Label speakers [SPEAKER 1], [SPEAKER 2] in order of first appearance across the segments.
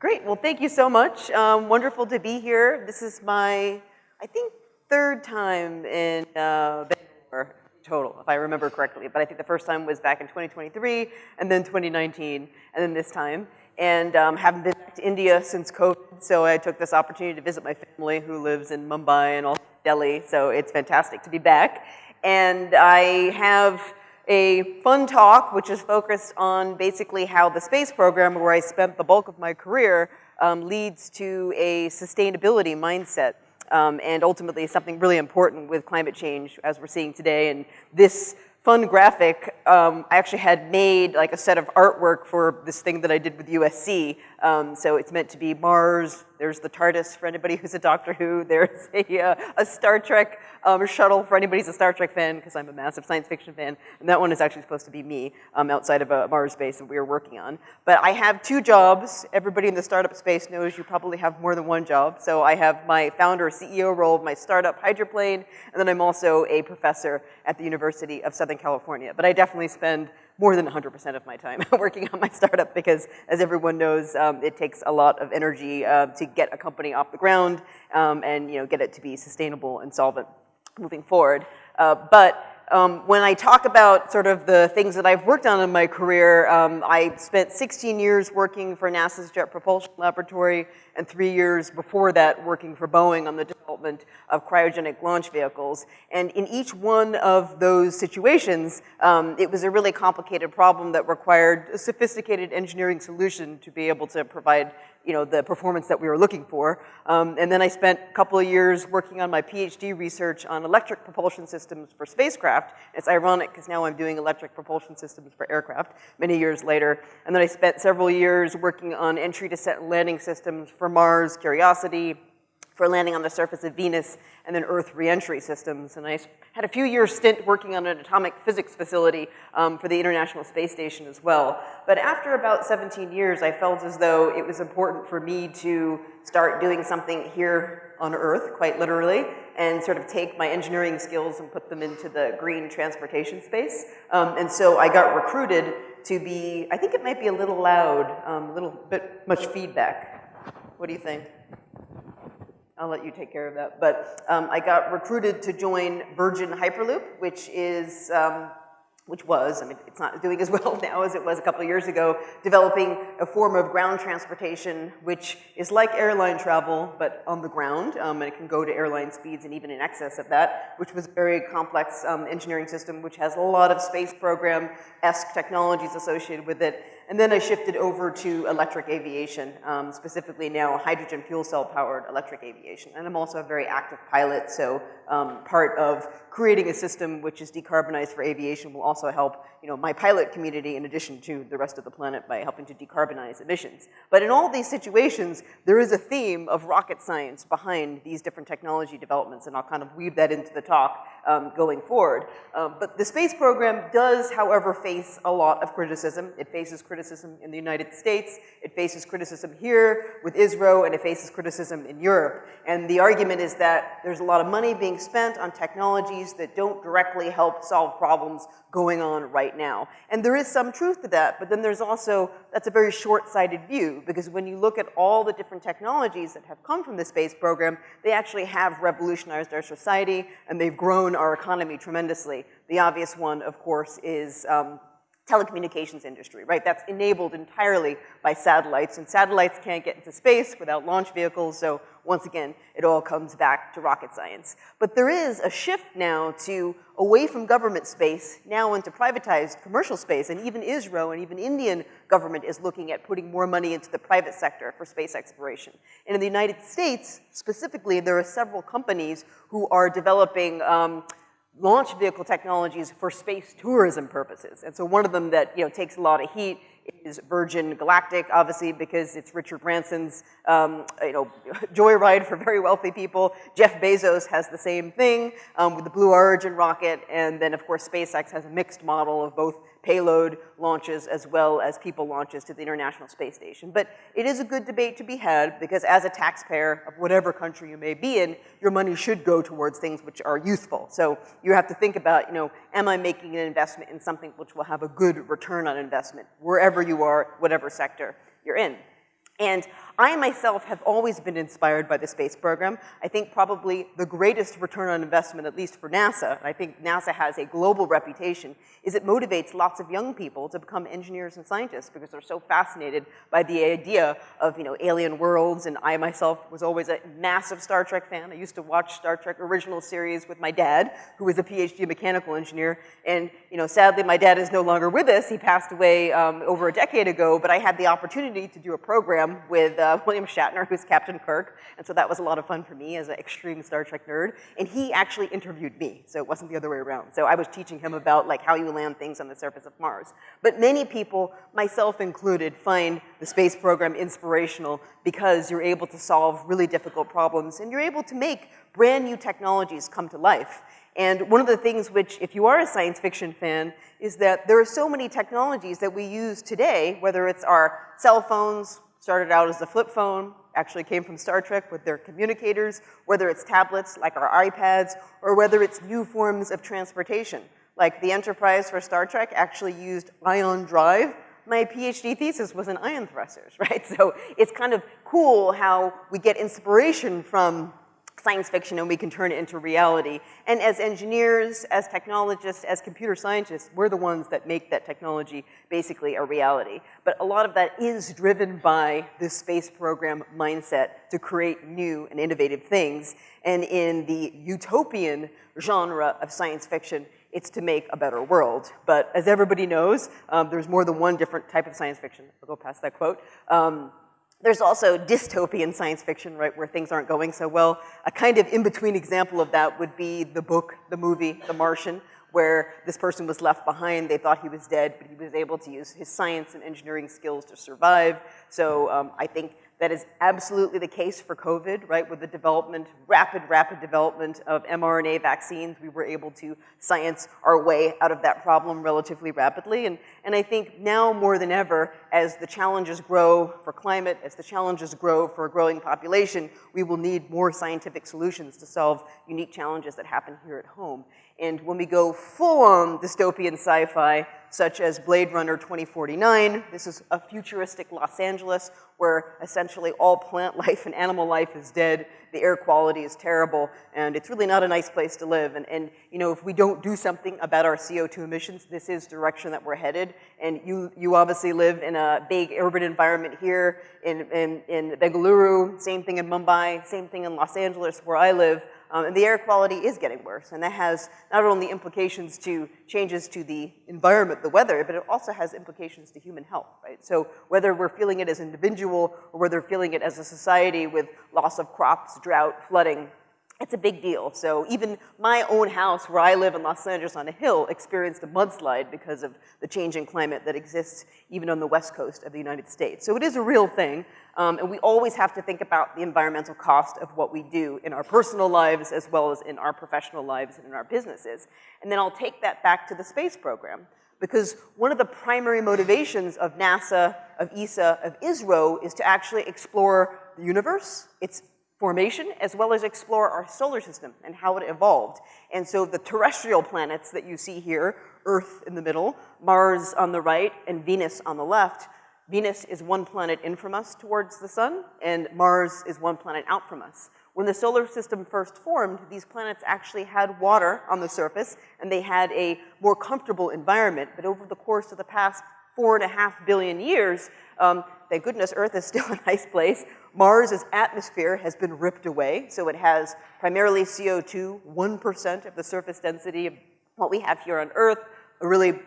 [SPEAKER 1] Great, well thank you so much. Um, wonderful to be here. This is my, I think, third time in uh, Bangalore total, if I remember correctly. But I think the first time was back in 2023, and then 2019, and then this time. And um, haven't been back to India since COVID, so I took this opportunity to visit my family who lives in Mumbai and also Delhi, so it's fantastic to be back. And I have a fun talk, which is focused on basically how the space program, where I spent the bulk of my career, um, leads to a sustainability mindset. Um, and ultimately something really important with climate change as we're seeing today. And this fun graphic, um, I actually had made like a set of artwork for this thing that I did with USC. Um, so it's meant to be Mars, there's the TARDIS for anybody who's a Doctor Who, there's a, uh, a Star Trek um, shuttle for anybody who's a Star Trek fan, because I'm a massive science fiction fan, and that one is actually supposed to be me um, outside of a Mars base that we are working on. But I have two jobs. Everybody in the startup space knows you probably have more than one job. So I have my founder CEO role of my startup Hydroplane, and then I'm also a professor at the University of Southern California. But I definitely spend more than 100% of my time working on my startup because as everyone knows, um, it takes a lot of energy uh, to get a company off the ground um, and you know, get it to be sustainable and solvent moving forward. Uh, but um, when I talk about sort of the things that I've worked on in my career, um, I spent 16 years working for NASA's Jet Propulsion Laboratory and three years before that working for Boeing on the development of cryogenic launch vehicles. And in each one of those situations, um, it was a really complicated problem that required a sophisticated engineering solution to be able to provide you know, the performance that we were looking for. Um, and then I spent a couple of years working on my PhD research on electric propulsion systems for spacecraft. It's ironic because now I'm doing electric propulsion systems for aircraft many years later. And then I spent several years working on entry, descent, and landing systems for Mars, Curiosity, for landing on the surface of Venus, and then Earth reentry systems. And I had a few years stint working on an atomic physics facility um, for the International Space Station as well. But after about 17 years, I felt as though it was important for me to start doing something here on Earth, quite literally, and sort of take my engineering skills and put them into the green transportation space. Um, and so I got recruited to be, I think it might be a little loud, um, a little bit much feedback. What do you think? I'll let you take care of that. But um, I got recruited to join Virgin Hyperloop, which is, um, which was, I mean, it's not doing as well now as it was a couple of years ago, developing a form of ground transportation, which is like airline travel, but on the ground, um, and it can go to airline speeds and even in excess of that, which was a very complex um, engineering system, which has a lot of space program-esque technologies associated with it. And then I shifted over to electric aviation, um, specifically now hydrogen fuel cell powered electric aviation. And I'm also a very active pilot, so um, part of creating a system which is decarbonized for aviation will also help you know, my pilot community in addition to the rest of the planet by helping to decarbonize emissions. But in all these situations, there is a theme of rocket science behind these different technology developments, and I'll kind of weave that into the talk um, going forward. Um, but the space program does, however, face a lot of criticism. It faces criticism in the United States, it faces criticism here with ISRO, and it faces criticism in Europe. And the argument is that there's a lot of money being spent on technologies that don't directly help solve problems going on right now. And there is some truth to that, but then there's also, that's a very short-sighted view, because when you look at all the different technologies that have come from the space program, they actually have revolutionized our society, and they've grown our economy tremendously. The obvious one, of course, is um, telecommunications industry, right? That's enabled entirely by satellites, and satellites can't get into space without launch vehicles, so once again, it all comes back to rocket science. But there is a shift now to away from government space, now into privatized commercial space, and even ISRO and even Indian government is looking at putting more money into the private sector for space exploration. And in the United States, specifically, there are several companies who are developing um, launch vehicle technologies for space tourism purposes. And so one of them that you know takes a lot of heat is Virgin Galactic, obviously because it's Richard Branson's um, you know joyride for very wealthy people. Jeff Bezos has the same thing um, with the Blue Origin rocket, and then of course SpaceX has a mixed model of both payload launches as well as people launches to the International Space Station. But it is a good debate to be had because as a taxpayer of whatever country you may be in, your money should go towards things which are useful. So you have to think about, you know, am I making an investment in something which will have a good return on investment wherever you are, whatever sector you're in. And I myself have always been inspired by the space program. I think probably the greatest return on investment, at least for NASA, and I think NASA has a global reputation, is it motivates lots of young people to become engineers and scientists because they're so fascinated by the idea of, you know, alien worlds. And I myself was always a massive Star Trek fan. I used to watch Star Trek original series with my dad, who was a PhD mechanical engineer. And, you know, sadly, my dad is no longer with us. He passed away um, over a decade ago, but I had the opportunity to do a program with uh, William Shatner, who's Captain Kirk, and so that was a lot of fun for me as an extreme Star Trek nerd. And he actually interviewed me, so it wasn't the other way around. So I was teaching him about like how you land things on the surface of Mars. But many people, myself included, find the space program inspirational because you're able to solve really difficult problems and you're able to make brand new technologies come to life. And one of the things which, if you are a science fiction fan, is that there are so many technologies that we use today, whether it's our cell phones, started out as a flip phone, actually came from Star Trek with their communicators, whether it's tablets like our iPads, or whether it's new forms of transportation. Like the Enterprise for Star Trek actually used ion drive. My PhD thesis was in ion thrusters, right? So it's kind of cool how we get inspiration from science fiction and we can turn it into reality. And as engineers, as technologists, as computer scientists, we're the ones that make that technology basically a reality. But a lot of that is driven by this space program mindset to create new and innovative things. And in the utopian genre of science fiction, it's to make a better world. But as everybody knows, um, there's more than one different type of science fiction. I'll go past that quote. Um, there's also dystopian science fiction, right, where things aren't going so well. A kind of in-between example of that would be the book, the movie, The Martian, where this person was left behind. They thought he was dead, but he was able to use his science and engineering skills to survive. So um, I think that is absolutely the case for COVID, right? With the development, rapid, rapid development of mRNA vaccines, we were able to science our way out of that problem relatively rapidly. And, and I think now more than ever, as the challenges grow for climate, as the challenges grow for a growing population, we will need more scientific solutions to solve unique challenges that happen here at home. And when we go full-on dystopian sci-fi, such as Blade Runner 2049, this is a futuristic Los Angeles where essentially all plant life and animal life is dead, the air quality is terrible, and it's really not a nice place to live. And, and you know, if we don't do something about our CO2 emissions, this is direction that we're headed. And you, you obviously live in a big urban environment here in, in, in Bengaluru, same thing in Mumbai, same thing in Los Angeles where I live. Um, and the air quality is getting worse, and that has not only implications to changes to the environment, the weather, but it also has implications to human health, right? So whether we're feeling it as an individual or whether we're feeling it as a society with loss of crops, drought, flooding, it's a big deal. So even my own house where I live in Los Angeles on a hill experienced a mudslide because of the changing climate that exists even on the west coast of the United States. So it is a real thing. Um, and we always have to think about the environmental cost of what we do in our personal lives as well as in our professional lives and in our businesses. And then I'll take that back to the space program because one of the primary motivations of NASA, of ESA, of ISRO is to actually explore the universe, its formation, as well as explore our solar system and how it evolved. And so the terrestrial planets that you see here, Earth in the middle, Mars on the right, and Venus on the left, Venus is one planet in from us towards the sun, and Mars is one planet out from us. When the solar system first formed, these planets actually had water on the surface, and they had a more comfortable environment. But over the course of the past four and a half billion years, um, thank goodness Earth is still a nice place, Mars's atmosphere has been ripped away, so it has primarily CO2, 1% of the surface density of what we have here on Earth, a really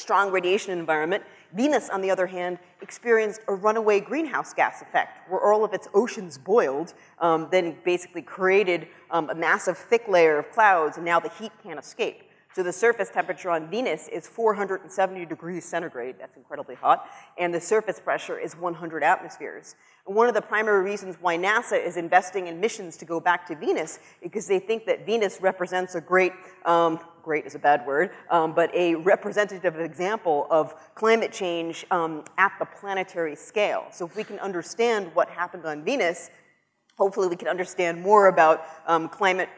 [SPEAKER 1] strong radiation environment. Venus, on the other hand, experienced a runaway greenhouse gas effect, where all of its oceans boiled, um, then basically created um, a massive thick layer of clouds, and now the heat can't escape. So the surface temperature on Venus is 470 degrees centigrade, that's incredibly hot, and the surface pressure is 100 atmospheres. One of the primary reasons why NASA is investing in missions to go back to Venus is because they think that Venus represents a great, um, great is a bad word, um, but a representative example of climate change um, at the planetary scale. So if we can understand what happened on Venus, hopefully we can understand more about um, climate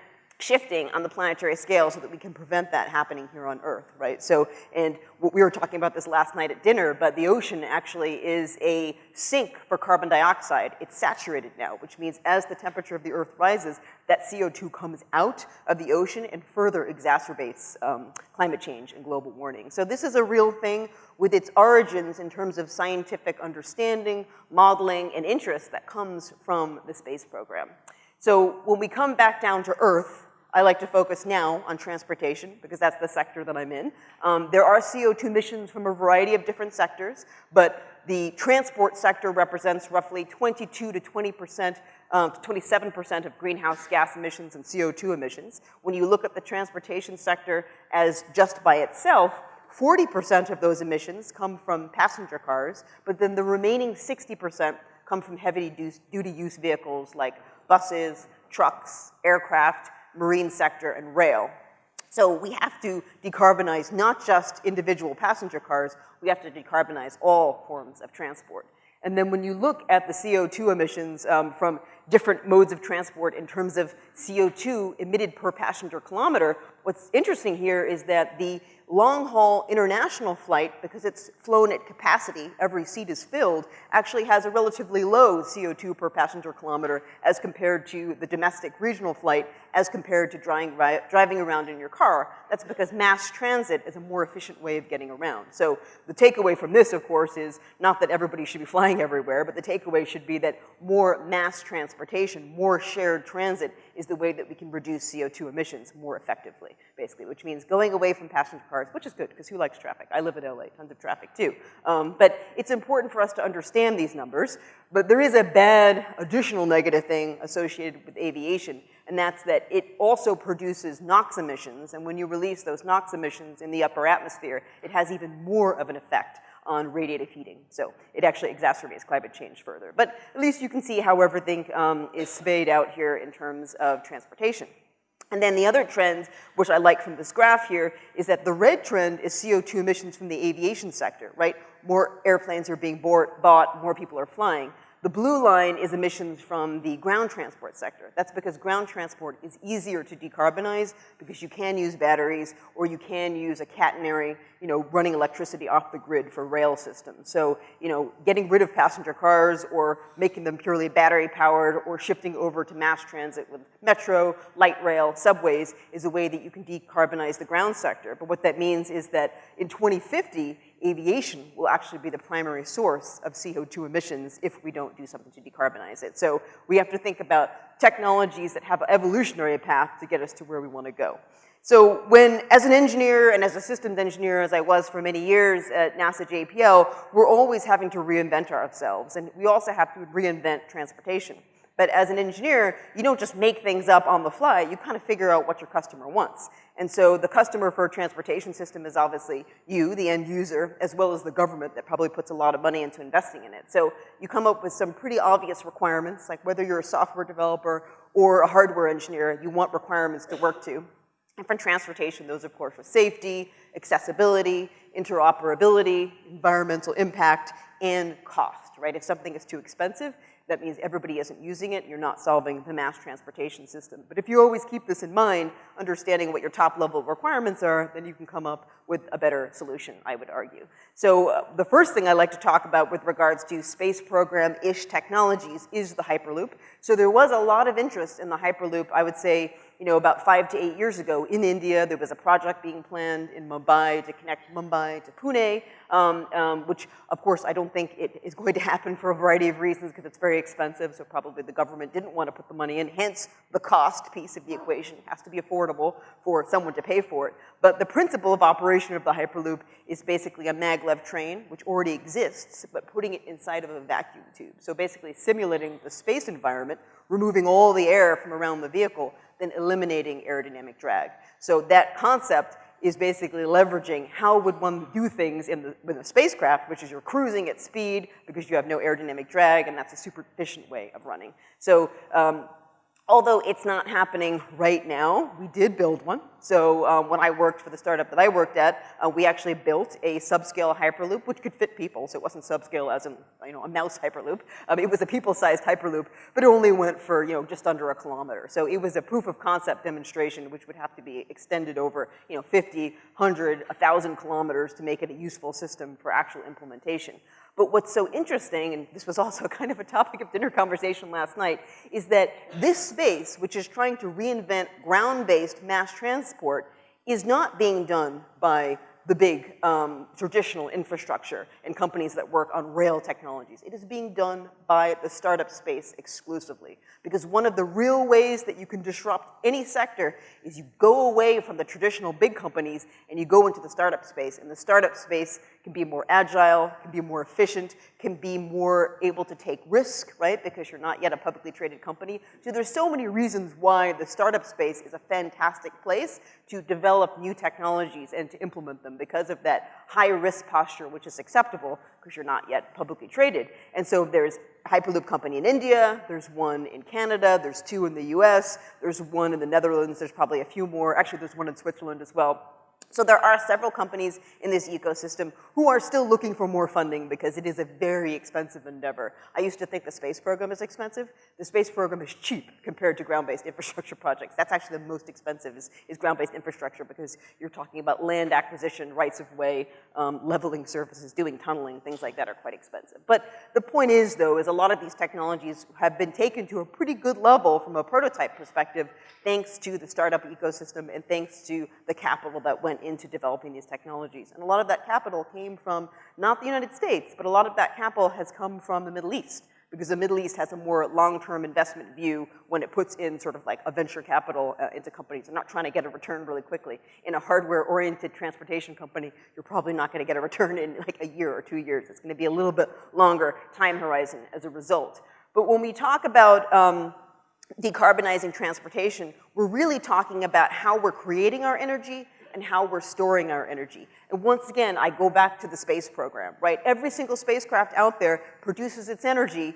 [SPEAKER 1] shifting on the planetary scale so that we can prevent that happening here on Earth, right? So, and we were talking about this last night at dinner, but the ocean actually is a sink for carbon dioxide. It's saturated now, which means as the temperature of the Earth rises, that CO2 comes out of the ocean and further exacerbates um, climate change and global warming. So this is a real thing with its origins in terms of scientific understanding, modeling, and interest that comes from the space program. So when we come back down to Earth, I like to focus now on transportation because that's the sector that I'm in. Um, there are CO2 emissions from a variety of different sectors, but the transport sector represents roughly 22 to 20 percent, um, 27 percent of greenhouse gas emissions and CO2 emissions. When you look at the transportation sector as just by itself, 40 percent of those emissions come from passenger cars, but then the remaining 60 percent come from heavy duty use vehicles like buses, trucks, aircraft, marine sector, and rail. So we have to decarbonize not just individual passenger cars, we have to decarbonize all forms of transport. And then when you look at the CO2 emissions um, from different modes of transport in terms of CO2 emitted per passenger kilometer, what's interesting here is that the long-haul international flight, because it's flown at capacity, every seat is filled, actually has a relatively low CO2 per passenger kilometer as compared to the domestic regional flight, as compared to driving, driving around in your car. That's because mass transit is a more efficient way of getting around. So the takeaway from this, of course, is not that everybody should be flying everywhere, but the takeaway should be that more mass transportation, more shared transit is the way that we can reduce CO2 emissions more effectively, basically, which means going away from passenger cars, which is good, because who likes traffic? I live in LA, tons of traffic too. Um, but it's important for us to understand these numbers, but there is a bad additional negative thing associated with aviation, and that's that it also produces NOx emissions, and when you release those NOx emissions in the upper atmosphere, it has even more of an effect on radiative heating. So it actually exacerbates climate change further. But at least you can see how everything um, is spayed out here in terms of transportation. And then the other trend, which I like from this graph here, is that the red trend is CO2 emissions from the aviation sector, right? More airplanes are being bought, more people are flying. The blue line is emissions from the ground transport sector. That's because ground transport is easier to decarbonize because you can use batteries or you can use a catenary, you know, running electricity off the grid for rail systems. So, you know, getting rid of passenger cars or making them purely battery powered or shifting over to mass transit with metro, light rail, subways is a way that you can decarbonize the ground sector. But what that means is that in 2050, aviation will actually be the primary source of CO2 emissions if we don't do something to decarbonize it. So we have to think about technologies that have an evolutionary path to get us to where we want to go. So when, as an engineer and as a systems engineer, as I was for many years at NASA JPL, we're always having to reinvent ourselves. And we also have to reinvent transportation. But as an engineer, you don't just make things up on the fly, you kind of figure out what your customer wants. And so the customer for a transportation system is obviously you, the end user, as well as the government that probably puts a lot of money into investing in it. So you come up with some pretty obvious requirements, like whether you're a software developer or a hardware engineer, you want requirements to work to. And for transportation, those of course are safety, accessibility, interoperability, environmental impact, and cost, right? If something is too expensive, that means everybody isn't using it, you're not solving the mass transportation system. But if you always keep this in mind, understanding what your top level requirements are, then you can come up with a better solution, I would argue. So uh, the first thing I like to talk about with regards to space program-ish technologies is the Hyperloop. So there was a lot of interest in the Hyperloop, I would say, you know, about five to eight years ago in India, there was a project being planned in Mumbai to connect Mumbai to Pune, um, um, which of course I don't think it is going to happen for a variety of reasons because it's very expensive, so probably the government didn't want to put the money in, hence the cost piece of the equation has to be affordable for someone to pay for it. But the principle of operation of the Hyperloop is basically a maglev train, which already exists, but putting it inside of a vacuum tube. So basically simulating the space environment, removing all the air from around the vehicle, then eliminating aerodynamic drag. So that concept is basically leveraging how would one do things in the, with a spacecraft, which is you're cruising at speed because you have no aerodynamic drag, and that's a super efficient way of running. So um, although it's not happening right now, we did build one. So um, when I worked for the startup that I worked at, uh, we actually built a subscale Hyperloop, which could fit people. So it wasn't subscale as in, you know, a mouse Hyperloop. Um, it was a people-sized Hyperloop, but it only went for, you know, just under a kilometer. So it was a proof of concept demonstration, which would have to be extended over, you know, 50, 100, 1,000 kilometers to make it a useful system for actual implementation. But what's so interesting, and this was also kind of a topic of dinner conversation last night, is that this space, which is trying to reinvent ground-based mass transport, is not being done by the big um, traditional infrastructure and companies that work on rail technologies. It is being done by the startup space exclusively. Because one of the real ways that you can disrupt any sector is you go away from the traditional big companies and you go into the startup space. And the startup space can be more agile, can be more efficient, can be more able to take risk, right? Because you're not yet a publicly traded company. So there's so many reasons why the startup space is a fantastic place to develop new technologies and to implement them because of that high risk posture, which is acceptable because you're not yet publicly traded. And so there's Hyperloop company in India, there's one in Canada, there's two in the US, there's one in the Netherlands, there's probably a few more. Actually, there's one in Switzerland as well. So there are several companies in this ecosystem who are still looking for more funding because it is a very expensive endeavor. I used to think the space program is expensive. The space program is cheap compared to ground-based infrastructure projects. That's actually the most expensive is, is ground-based infrastructure because you're talking about land acquisition, rights of way, um, leveling surfaces, doing tunneling, things like that are quite expensive. But the point is though, is a lot of these technologies have been taken to a pretty good level from a prototype perspective thanks to the startup ecosystem and thanks to the capital that went into developing these technologies. And a lot of that capital came from not the United States, but a lot of that capital has come from the Middle East because the Middle East has a more long-term investment view when it puts in sort of like a venture capital uh, into companies. They're not trying to get a return really quickly. In a hardware-oriented transportation company, you're probably not gonna get a return in like a year or two years. It's gonna be a little bit longer time horizon as a result. But when we talk about um, decarbonizing transportation, we're really talking about how we're creating our energy and how we're storing our energy. And once again, I go back to the space program, right? Every single spacecraft out there produces its energy,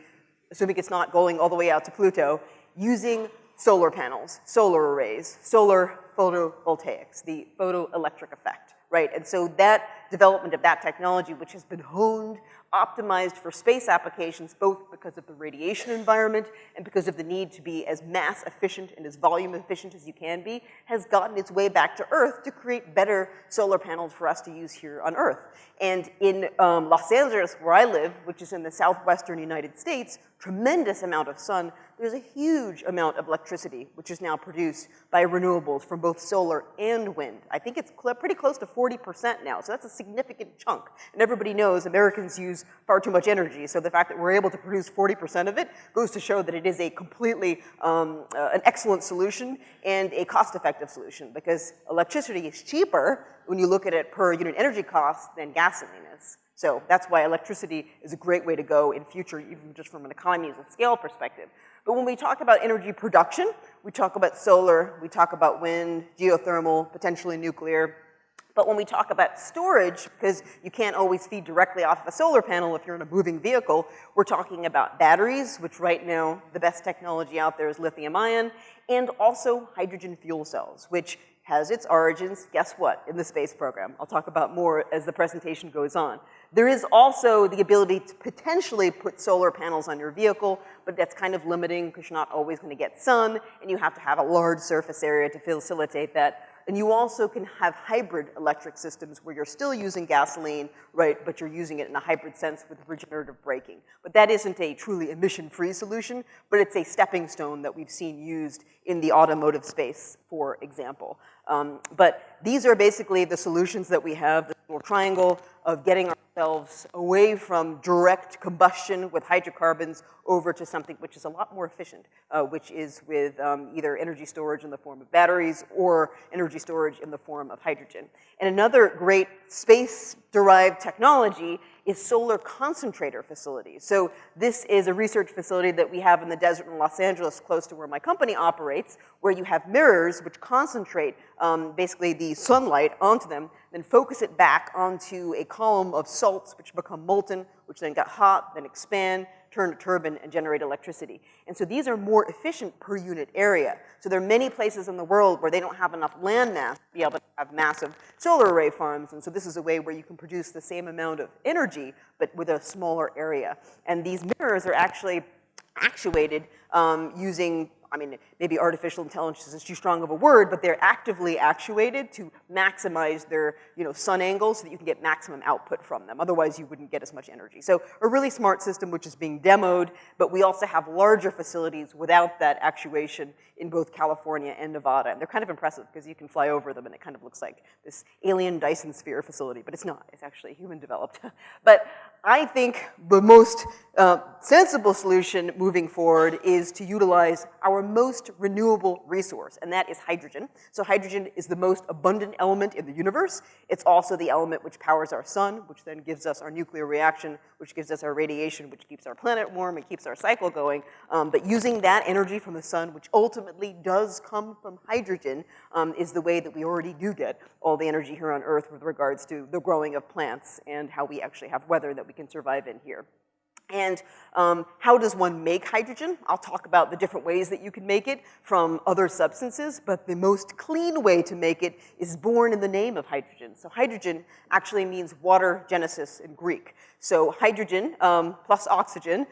[SPEAKER 1] assuming it's not going all the way out to Pluto, using solar panels, solar arrays, solar photovoltaics, the photoelectric effect, right? And so that development of that technology, which has been honed optimized for space applications, both because of the radiation environment and because of the need to be as mass efficient and as volume efficient as you can be, has gotten its way back to Earth to create better solar panels for us to use here on Earth. And in um, Los Angeles, where I live, which is in the southwestern United States, tremendous amount of sun, there's a huge amount of electricity which is now produced by renewables from both solar and wind. I think it's cl pretty close to 40% now, so that's a significant chunk. And everybody knows Americans use far too much energy, so the fact that we're able to produce 40% of it goes to show that it is a completely, um, uh, an excellent solution and a cost-effective solution because electricity is cheaper when you look at it per unit energy cost than gasoline is. So that's why electricity is a great way to go in future, even just from an economies of scale perspective. But when we talk about energy production, we talk about solar, we talk about wind, geothermal, potentially nuclear. But when we talk about storage, because you can't always feed directly off of a solar panel if you're in a moving vehicle, we're talking about batteries, which right now the best technology out there is lithium ion, and also hydrogen fuel cells, which has its origins, guess what, in the space program. I'll talk about more as the presentation goes on. There is also the ability to potentially put solar panels on your vehicle, but that's kind of limiting because you're not always gonna get sun, and you have to have a large surface area to facilitate that. And you also can have hybrid electric systems where you're still using gasoline, right, but you're using it in a hybrid sense with regenerative braking. But that isn't a truly emission-free solution, but it's a stepping stone that we've seen used in the automotive space, for example. Um, but these are basically the solutions that we have, the little triangle of getting ourselves away from direct combustion with hydrocarbons over to something which is a lot more efficient, uh, which is with um, either energy storage in the form of batteries or energy storage in the form of hydrogen. And another great space-derived technology is solar concentrator facilities. So this is a research facility that we have in the desert in Los Angeles, close to where my company operates, where you have mirrors which concentrate um, basically the sunlight onto them, then focus it back onto a column of salts which become molten, which then get hot, then expand, turn a turbine and generate electricity. And so these are more efficient per unit area. So there are many places in the world where they don't have enough land mass to be able to have massive solar array farms. And so this is a way where you can produce the same amount of energy, but with a smaller area. And these mirrors are actually actuated um, using I mean, maybe artificial intelligence is too strong of a word, but they're actively actuated to maximize their, you know, sun angle so that you can get maximum output from them. Otherwise, you wouldn't get as much energy. So a really smart system which is being demoed, but we also have larger facilities without that actuation in both California and Nevada. And they're kind of impressive because you can fly over them and it kind of looks like this alien Dyson sphere facility, but it's not. It's actually human developed. but I think the most uh, sensible solution moving forward is to utilize our most renewable resource, and that is hydrogen. So hydrogen is the most abundant element in the universe. It's also the element which powers our sun, which then gives us our nuclear reaction, which gives us our radiation, which keeps our planet warm and keeps our cycle going. Um, but using that energy from the sun, which ultimately does come from hydrogen, um, is the way that we already do get all the energy here on Earth with regards to the growing of plants and how we actually have weather that we can survive in here. And um, how does one make hydrogen? I'll talk about the different ways that you can make it from other substances, but the most clean way to make it is born in the name of hydrogen. So hydrogen actually means water genesis in Greek. So hydrogen um, plus oxygen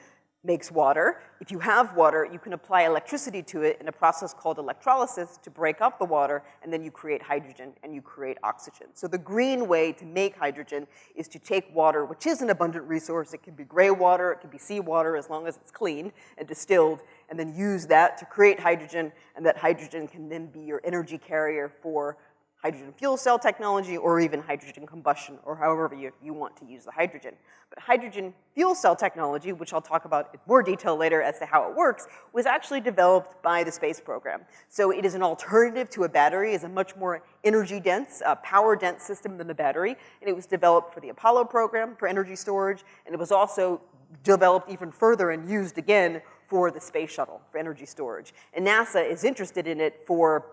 [SPEAKER 1] makes water. If you have water, you can apply electricity to it in a process called electrolysis to break up the water, and then you create hydrogen and you create oxygen. So the green way to make hydrogen is to take water, which is an abundant resource. It can be gray water, it can be seawater, as long as it's clean and distilled, and then use that to create hydrogen, and that hydrogen can then be your energy carrier for hydrogen fuel cell technology or even hydrogen combustion or however you, you want to use the hydrogen. But hydrogen fuel cell technology, which I'll talk about in more detail later as to how it works, was actually developed by the space program. So it is an alternative to a battery, is a much more energy dense, uh, power dense system than the battery, and it was developed for the Apollo program for energy storage, and it was also developed even further and used again for the space shuttle for energy storage. And NASA is interested in it for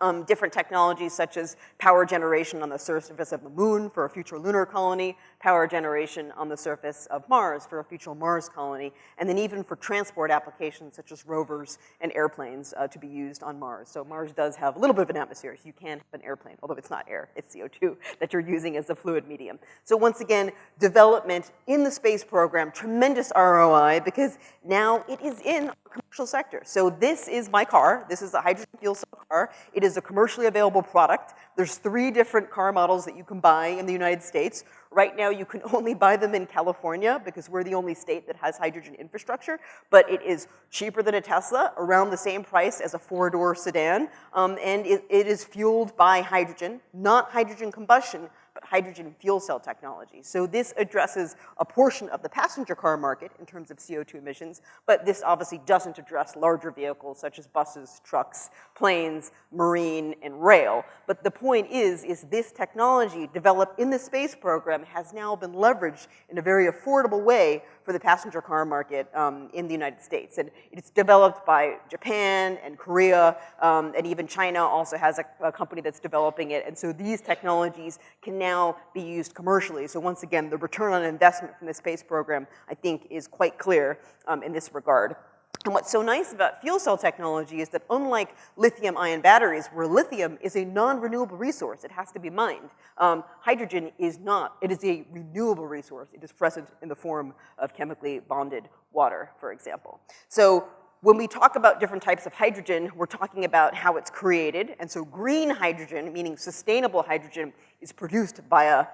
[SPEAKER 1] um, different technologies such as power generation on the surface of the moon for a future lunar colony, power generation on the surface of Mars for a future Mars colony, and then even for transport applications such as rovers and airplanes uh, to be used on Mars. So Mars does have a little bit of an atmosphere, so you can have an airplane, although it's not air, it's CO2 that you're using as a fluid medium. So once again, development in the space program, tremendous ROI because now it is in sector. So this is my car. This is a hydrogen fuel cell car. It is a commercially available product. There's three different car models that you can buy in the United States. Right now, you can only buy them in California because we're the only state that has hydrogen infrastructure, but it is cheaper than a Tesla, around the same price as a four-door sedan, um, and it, it is fueled by hydrogen, not hydrogen combustion, hydrogen fuel cell technology. So this addresses a portion of the passenger car market in terms of CO2 emissions, but this obviously doesn't address larger vehicles such as buses, trucks, planes, marine, and rail. But the point is, is this technology developed in the space program has now been leveraged in a very affordable way for the passenger car market um, in the United States. And it's developed by Japan and Korea, um, and even China also has a, a, company that's developing it. And so these technologies can now be used commercially. So once again, the return on investment from the space program, I think, is quite clear um, in this regard. And what's so nice about fuel cell technology is that unlike lithium ion batteries, where lithium is a non-renewable resource, it has to be mined, um, hydrogen is not. It is a renewable resource. It is present in the form of chemically bonded water, for example. So when we talk about different types of hydrogen, we're talking about how it's created. And so green hydrogen, meaning sustainable hydrogen, is produced via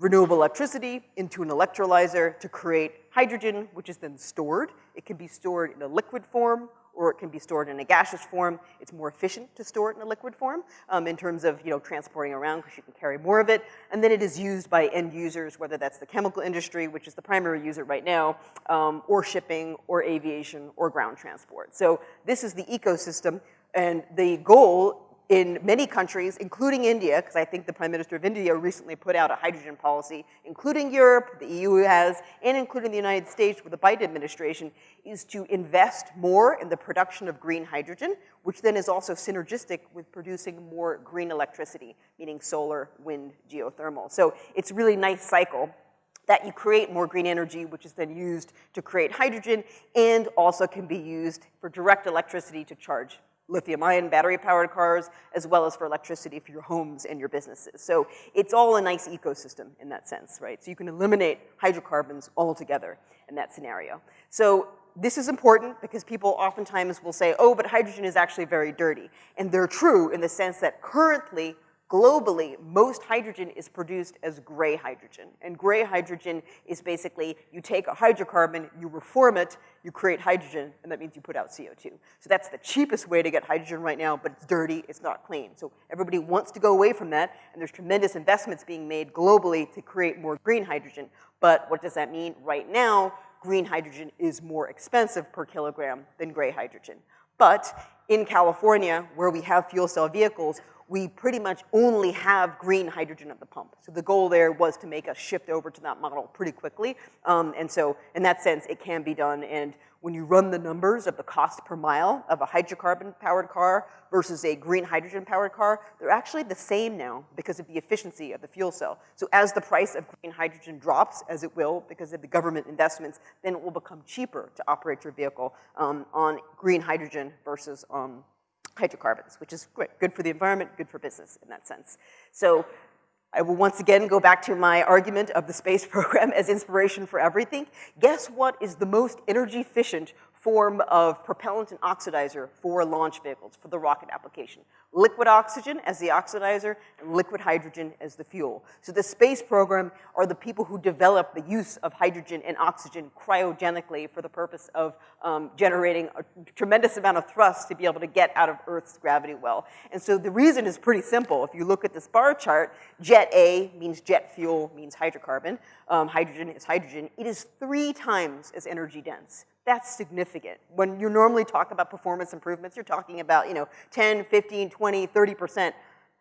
[SPEAKER 1] renewable electricity into an electrolyzer to create hydrogen, which is then stored. It can be stored in a liquid form or it can be stored in a gaseous form. It's more efficient to store it in a liquid form um, in terms of, you know, transporting around because you can carry more of it. And then it is used by end users, whether that's the chemical industry, which is the primary user right now, um, or shipping, or aviation, or ground transport. So this is the ecosystem, and the goal in many countries, including India, because I think the Prime Minister of India recently put out a hydrogen policy, including Europe, the EU has, and including the United States with the Biden administration, is to invest more in the production of green hydrogen, which then is also synergistic with producing more green electricity, meaning solar, wind, geothermal. So it's a really nice cycle that you create more green energy, which is then used to create hydrogen, and also can be used for direct electricity to charge lithium-ion battery-powered cars, as well as for electricity for your homes and your businesses. So it's all a nice ecosystem in that sense, right? So you can eliminate hydrocarbons altogether in that scenario. So this is important because people oftentimes will say, oh, but hydrogen is actually very dirty. And they're true in the sense that currently globally, most hydrogen is produced as gray hydrogen. And gray hydrogen is basically, you take a hydrocarbon, you reform it, you create hydrogen, and that means you put out CO2. So that's the cheapest way to get hydrogen right now, but it's dirty, it's not clean. So everybody wants to go away from that, and there's tremendous investments being made globally to create more green hydrogen. But what does that mean? Right now, green hydrogen is more expensive per kilogram than gray hydrogen. But in California, where we have fuel cell vehicles, we pretty much only have green hydrogen at the pump. So the goal there was to make us shift over to that model pretty quickly. Um, and so in that sense, it can be done. And when you run the numbers of the cost per mile of a hydrocarbon-powered car versus a green hydrogen-powered car, they're actually the same now because of the efficiency of the fuel cell. So as the price of green hydrogen drops, as it will because of the government investments, then it will become cheaper to operate your vehicle um, on green hydrogen versus um, hydrocarbons, which is great, good for the environment, good for business in that sense. So I will once again go back to my argument of the space program as inspiration for everything. Guess what is the most energy efficient form of propellant and oxidizer for launch vehicles, for the rocket application. Liquid oxygen as the oxidizer and liquid hydrogen as the fuel. So the space program are the people who develop the use of hydrogen and oxygen cryogenically for the purpose of um, generating a tremendous amount of thrust to be able to get out of Earth's gravity well. And so the reason is pretty simple. If you look at this bar chart, jet A means jet fuel, means hydrocarbon. Um, hydrogen is hydrogen. It is three times as energy dense. That's significant. When you normally talk about performance improvements, you're talking about, you know, 10, 15, 20, 30%,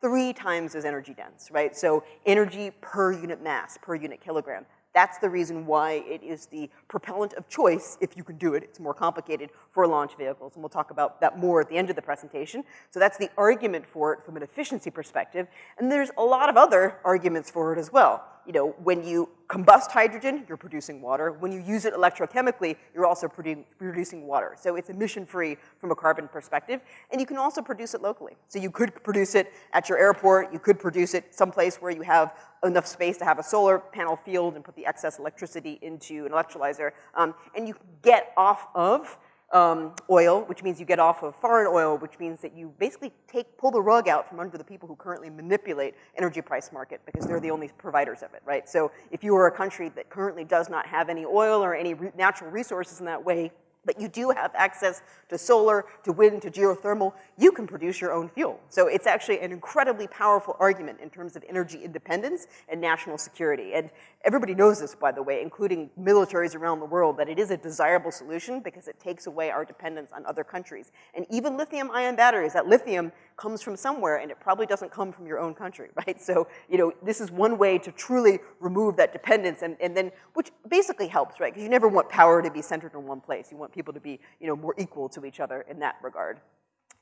[SPEAKER 1] three times as energy dense, right? So energy per unit mass, per unit kilogram. That's the reason why it is the propellant of choice, if you can do it. It's more complicated for launch vehicles, and we'll talk about that more at the end of the presentation. So that's the argument for it from an efficiency perspective. And there's a lot of other arguments for it as well you know, when you combust hydrogen, you're producing water. When you use it electrochemically, you're also produ producing water. So it's emission-free from a carbon perspective. And you can also produce it locally. So you could produce it at your airport. You could produce it someplace where you have enough space to have a solar panel field and put the excess electricity into an electrolyzer. Um, and you get off of um, oil, which means you get off of foreign oil, which means that you basically take, pull the rug out from under the people who currently manipulate energy price market because they're the only providers of it, right? So if you are a country that currently does not have any oil or any natural resources in that way, but you do have access to solar, to wind, to geothermal, you can produce your own fuel. So it's actually an incredibly powerful argument in terms of energy independence and national security. And everybody knows this, by the way, including militaries around the world, that it is a desirable solution because it takes away our dependence on other countries. And even lithium-ion batteries, that lithium comes from somewhere and it probably doesn't come from your own country, right? So, you know, this is one way to truly remove that dependence and, and then, which basically helps, right? Because you never want power to be centered in one place. You want people to be, you know, more equal to each other in that regard.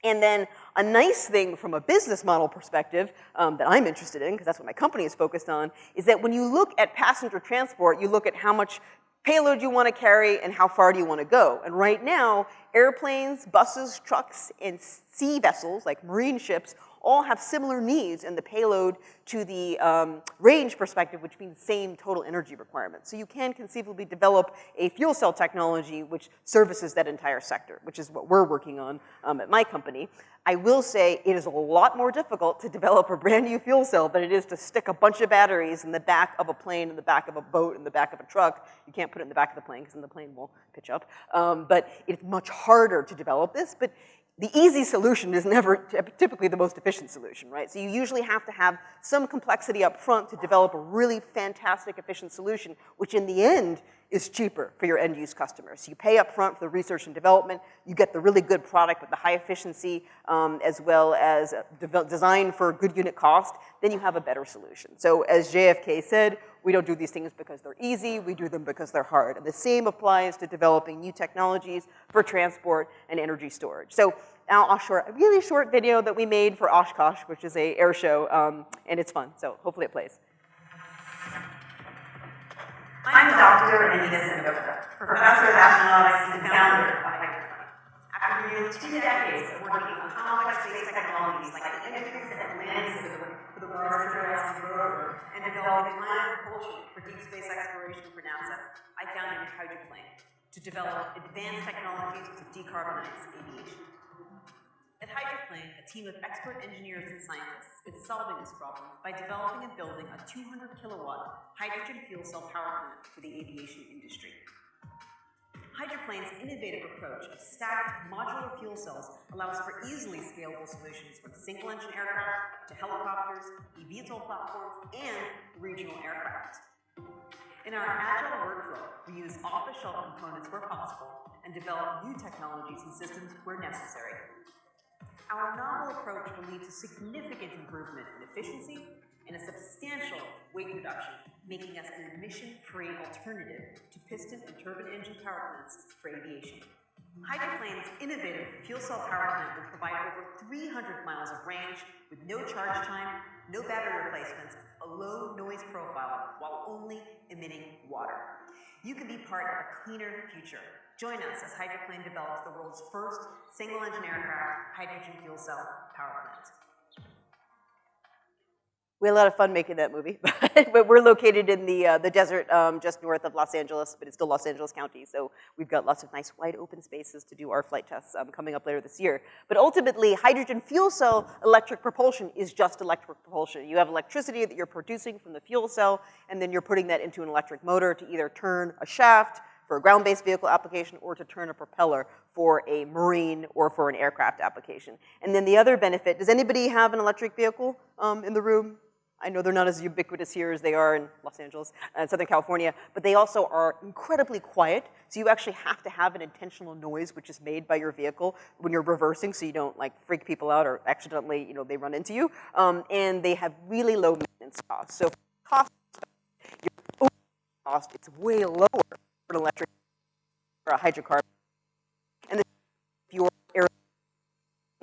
[SPEAKER 1] And then a nice thing from a business model perspective um, that I'm interested in, because that's what my company is focused on, is that when you look at passenger transport, you look at how much payload you want to carry and how far do you want to go. And right now, airplanes, buses, trucks, and sea vessels, like marine ships, all have similar needs in the payload to the um, range perspective, which means same total energy requirements. So you can conceivably develop a fuel cell technology which services that entire sector, which is what we're working on um, at my company. I will say it is a lot more difficult to develop a brand new fuel cell than it is to stick a bunch of batteries in the back of a plane, in the back of a boat, in the back of a truck. You can't put it in the back of the plane because then the plane will pitch up. Um, but it's much harder to develop this, but the easy solution is never typically the most efficient solution, right? So you usually have to have some complexity up front to develop a really fantastic efficient solution, which in the end is cheaper for your end use customers. You pay up front for the research and development, you get the really good product with the high efficiency um, as well as de design for good unit cost, then you have a better solution. So as JFK said, we don't do these things because they're easy, we do them because they're hard. And the same applies to developing new technologies for transport and energy storage. So now I'll show a really short video that we made for Oshkosh, which is a air show, um, and it's fun, so hopefully it plays.
[SPEAKER 2] I'm Dr. Anita Sengupta, professor of astronautics and founder of. After nearly two decades of working on complex space technologies like the and Land System for the Mars Curiosity rover and developing ion propulsion for deep space exploration for NASA, I founded Hydroplane to develop advanced technologies to decarbonize aviation. At Hydroplane, a team of expert engineers and scientists is solving this problem by developing and building a 200 kilowatt hydrogen fuel cell power plant for the aviation industry. Hydroplane's innovative approach of stacked modular fuel cells allows for easily scalable solutions from single-engine aircraft to helicopters, eVTOL platforms, and regional aircraft. In our agile workflow, we use off-the-shelf components where possible and develop new technologies and systems where necessary. Our novel approach will lead to significant improvement in efficiency and a substantial weight reduction, making us an emission-free alternative to piston and turbine engine power plants for aviation. Hydroplane's innovative fuel cell power plant will provide over 300 miles of range with no charge time, no battery replacements, a low noise profile, while only emitting water. You can be part of a cleaner future. Join us as Hydroplane develops the world's first single-engine aircraft hydrogen fuel cell power plant.
[SPEAKER 1] We had a lot of fun making that movie, but we're located in the, uh, the desert um, just north of Los Angeles, but it's still Los Angeles County, so we've got lots of nice wide open spaces to do our flight tests um, coming up later this year. But ultimately, hydrogen fuel cell electric propulsion is just electric propulsion. You have electricity that you're producing from the fuel cell, and then you're putting that into an electric motor to either turn a shaft for a ground-based vehicle application or to turn a propeller for a marine or for an aircraft application. And then the other benefit, does anybody have an electric vehicle um, in the room? I know they're not as ubiquitous here as they are in Los Angeles and Southern California, but they also are incredibly quiet. So you actually have to have an intentional noise which is made by your vehicle when you're reversing so you don't like freak people out or accidentally, you know, they run into you. Um, and they have really low maintenance costs. So cost, your cost, it's way lower for an electric or a hydrocarbon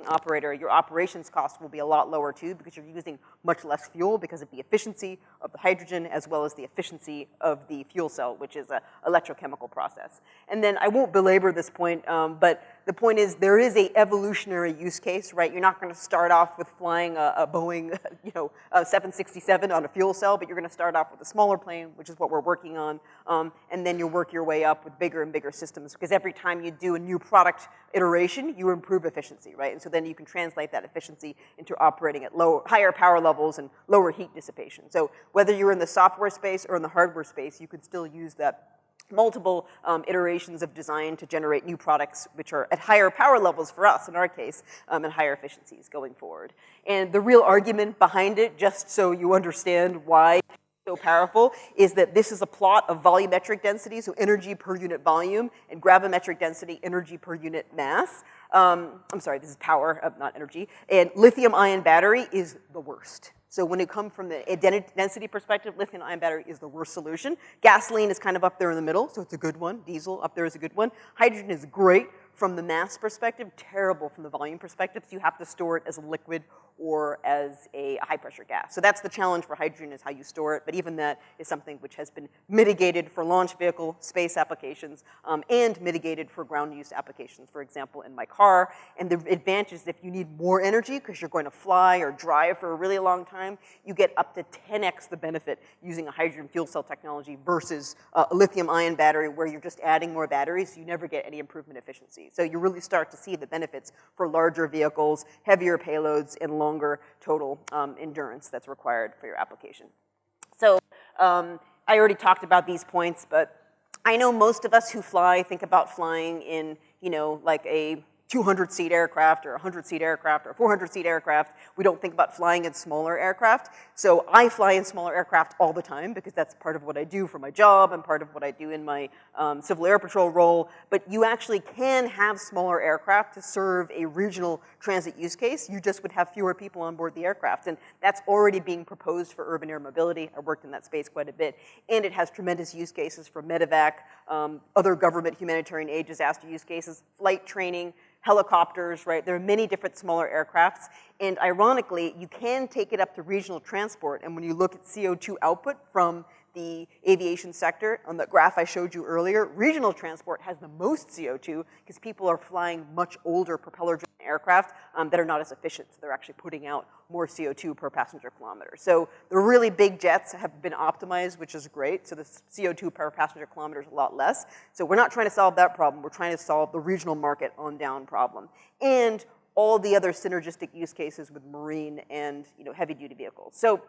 [SPEAKER 1] operator, your operations cost will be a lot lower too because you're using much less fuel because of the efficiency of the hydrogen as well as the efficiency of the fuel cell, which is an electrochemical process. And then I won't belabor this point, um, but the point is there is a evolutionary use case, right? You're not gonna start off with flying a, a Boeing, you know, a 767 on a fuel cell, but you're gonna start off with a smaller plane, which is what we're working on, um, and then you'll work your way up with bigger and bigger systems because every time you do a new product iteration, you improve efficiency, right? And so then you can translate that efficiency into operating at lower, higher power levels and lower heat dissipation. So whether you're in the software space or in the hardware space, you could still use that multiple um, iterations of design to generate new products which are at higher power levels for us, in our case, um, and higher efficiencies going forward. And the real argument behind it, just so you understand why so powerful, is that this is a plot of volumetric density, so energy per unit volume, and gravimetric density, energy per unit mass. Um, I'm sorry, this is power, uh, not energy. And lithium ion battery is the worst. So when it comes from the density perspective, lithium ion battery is the worst solution. Gasoline is kind of up there in the middle, so it's a good one. Diesel up there is a good one. Hydrogen is great from the mass perspective, terrible from the volume perspective, so you have to store it as a liquid or as a high pressure gas. So that's the challenge for hydrogen is how you store it, but even that is something which has been mitigated for launch vehicle space applications um, and mitigated for ground use applications, for example, in my car. And the advantage is if you need more energy because you're going to fly or drive for a really long time, you get up to 10x the benefit using a hydrogen fuel cell technology versus a lithium ion battery where you're just adding more batteries, so you never get any improvement efficiency. So you really start to see the benefits for larger vehicles, heavier payloads, and longer total um, endurance that's required for your application. So um, I already talked about these points, but I know most of us who fly think about flying in, you know, like a 200 seat aircraft or 100 seat aircraft or 400 seat aircraft. We don't think about flying in smaller aircraft. So I fly in smaller aircraft all the time because that's part of what I do for my job and part of what I do in my um, Civil Air Patrol role. But you actually can have smaller aircraft to serve a regional transit use case. You just would have fewer people on board the aircraft. And that's already being proposed for urban air mobility. I worked in that space quite a bit. And it has tremendous use cases for medevac, um, other government humanitarian aid disaster use cases, flight training, helicopters, right? There are many different smaller aircrafts. And ironically, you can take it up to regional transport. And when you look at CO2 output from the aviation sector. On the graph I showed you earlier, regional transport has the most CO2 because people are flying much older propeller-driven aircraft um, that are not as efficient. So they're actually putting out more CO2 per passenger kilometer. So the really big jets have been optimized, which is great. So the CO2 per passenger kilometer is a lot less. So we're not trying to solve that problem. We're trying to solve the regional market on down problem. And all the other synergistic use cases with marine and you know, heavy duty vehicles. So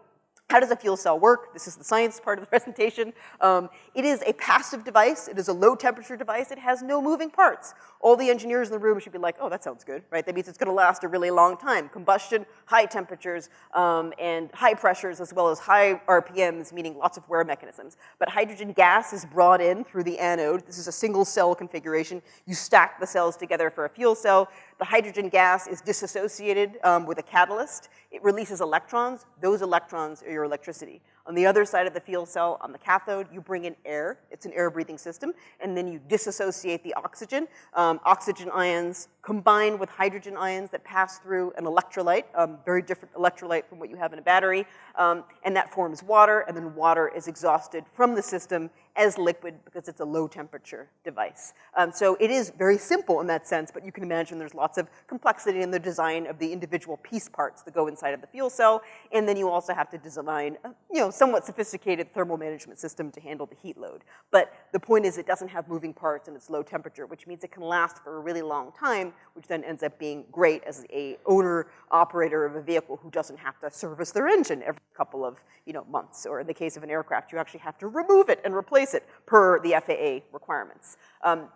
[SPEAKER 1] how does a fuel cell work? This is the science part of the presentation. Um, it is a passive device. It is a low temperature device. It has no moving parts. All the engineers in the room should be like, oh, that sounds good, right? That means it's gonna last a really long time. Combustion, high temperatures, um, and high pressures, as well as high RPMs, meaning lots of wear mechanisms. But hydrogen gas is brought in through the anode. This is a single cell configuration. You stack the cells together for a fuel cell. The hydrogen gas is disassociated um, with a catalyst. It releases electrons. Those electrons are your electricity. On the other side of the fuel cell, on the cathode, you bring in air. It's an air-breathing system. And then you disassociate the oxygen. Um, oxygen ions combine with hydrogen ions that pass through an electrolyte, um, very different electrolyte from what you have in a battery. Um, and that forms water, and then water is exhausted from the system as liquid because it's a low temperature device. Um, so it is very simple in that sense, but you can imagine there's lots of complexity in the design of the individual piece parts that go inside of the fuel cell. And then you also have to design, you know, somewhat sophisticated thermal management system to handle the heat load. But the point is it doesn't have moving parts and it's low temperature, which means it can last for a really long time, which then ends up being great as a owner operator of a vehicle who doesn't have to service their engine every couple of, you know, months. Or in the case of an aircraft, you actually have to remove it and replace it per the FAA requirements. Um,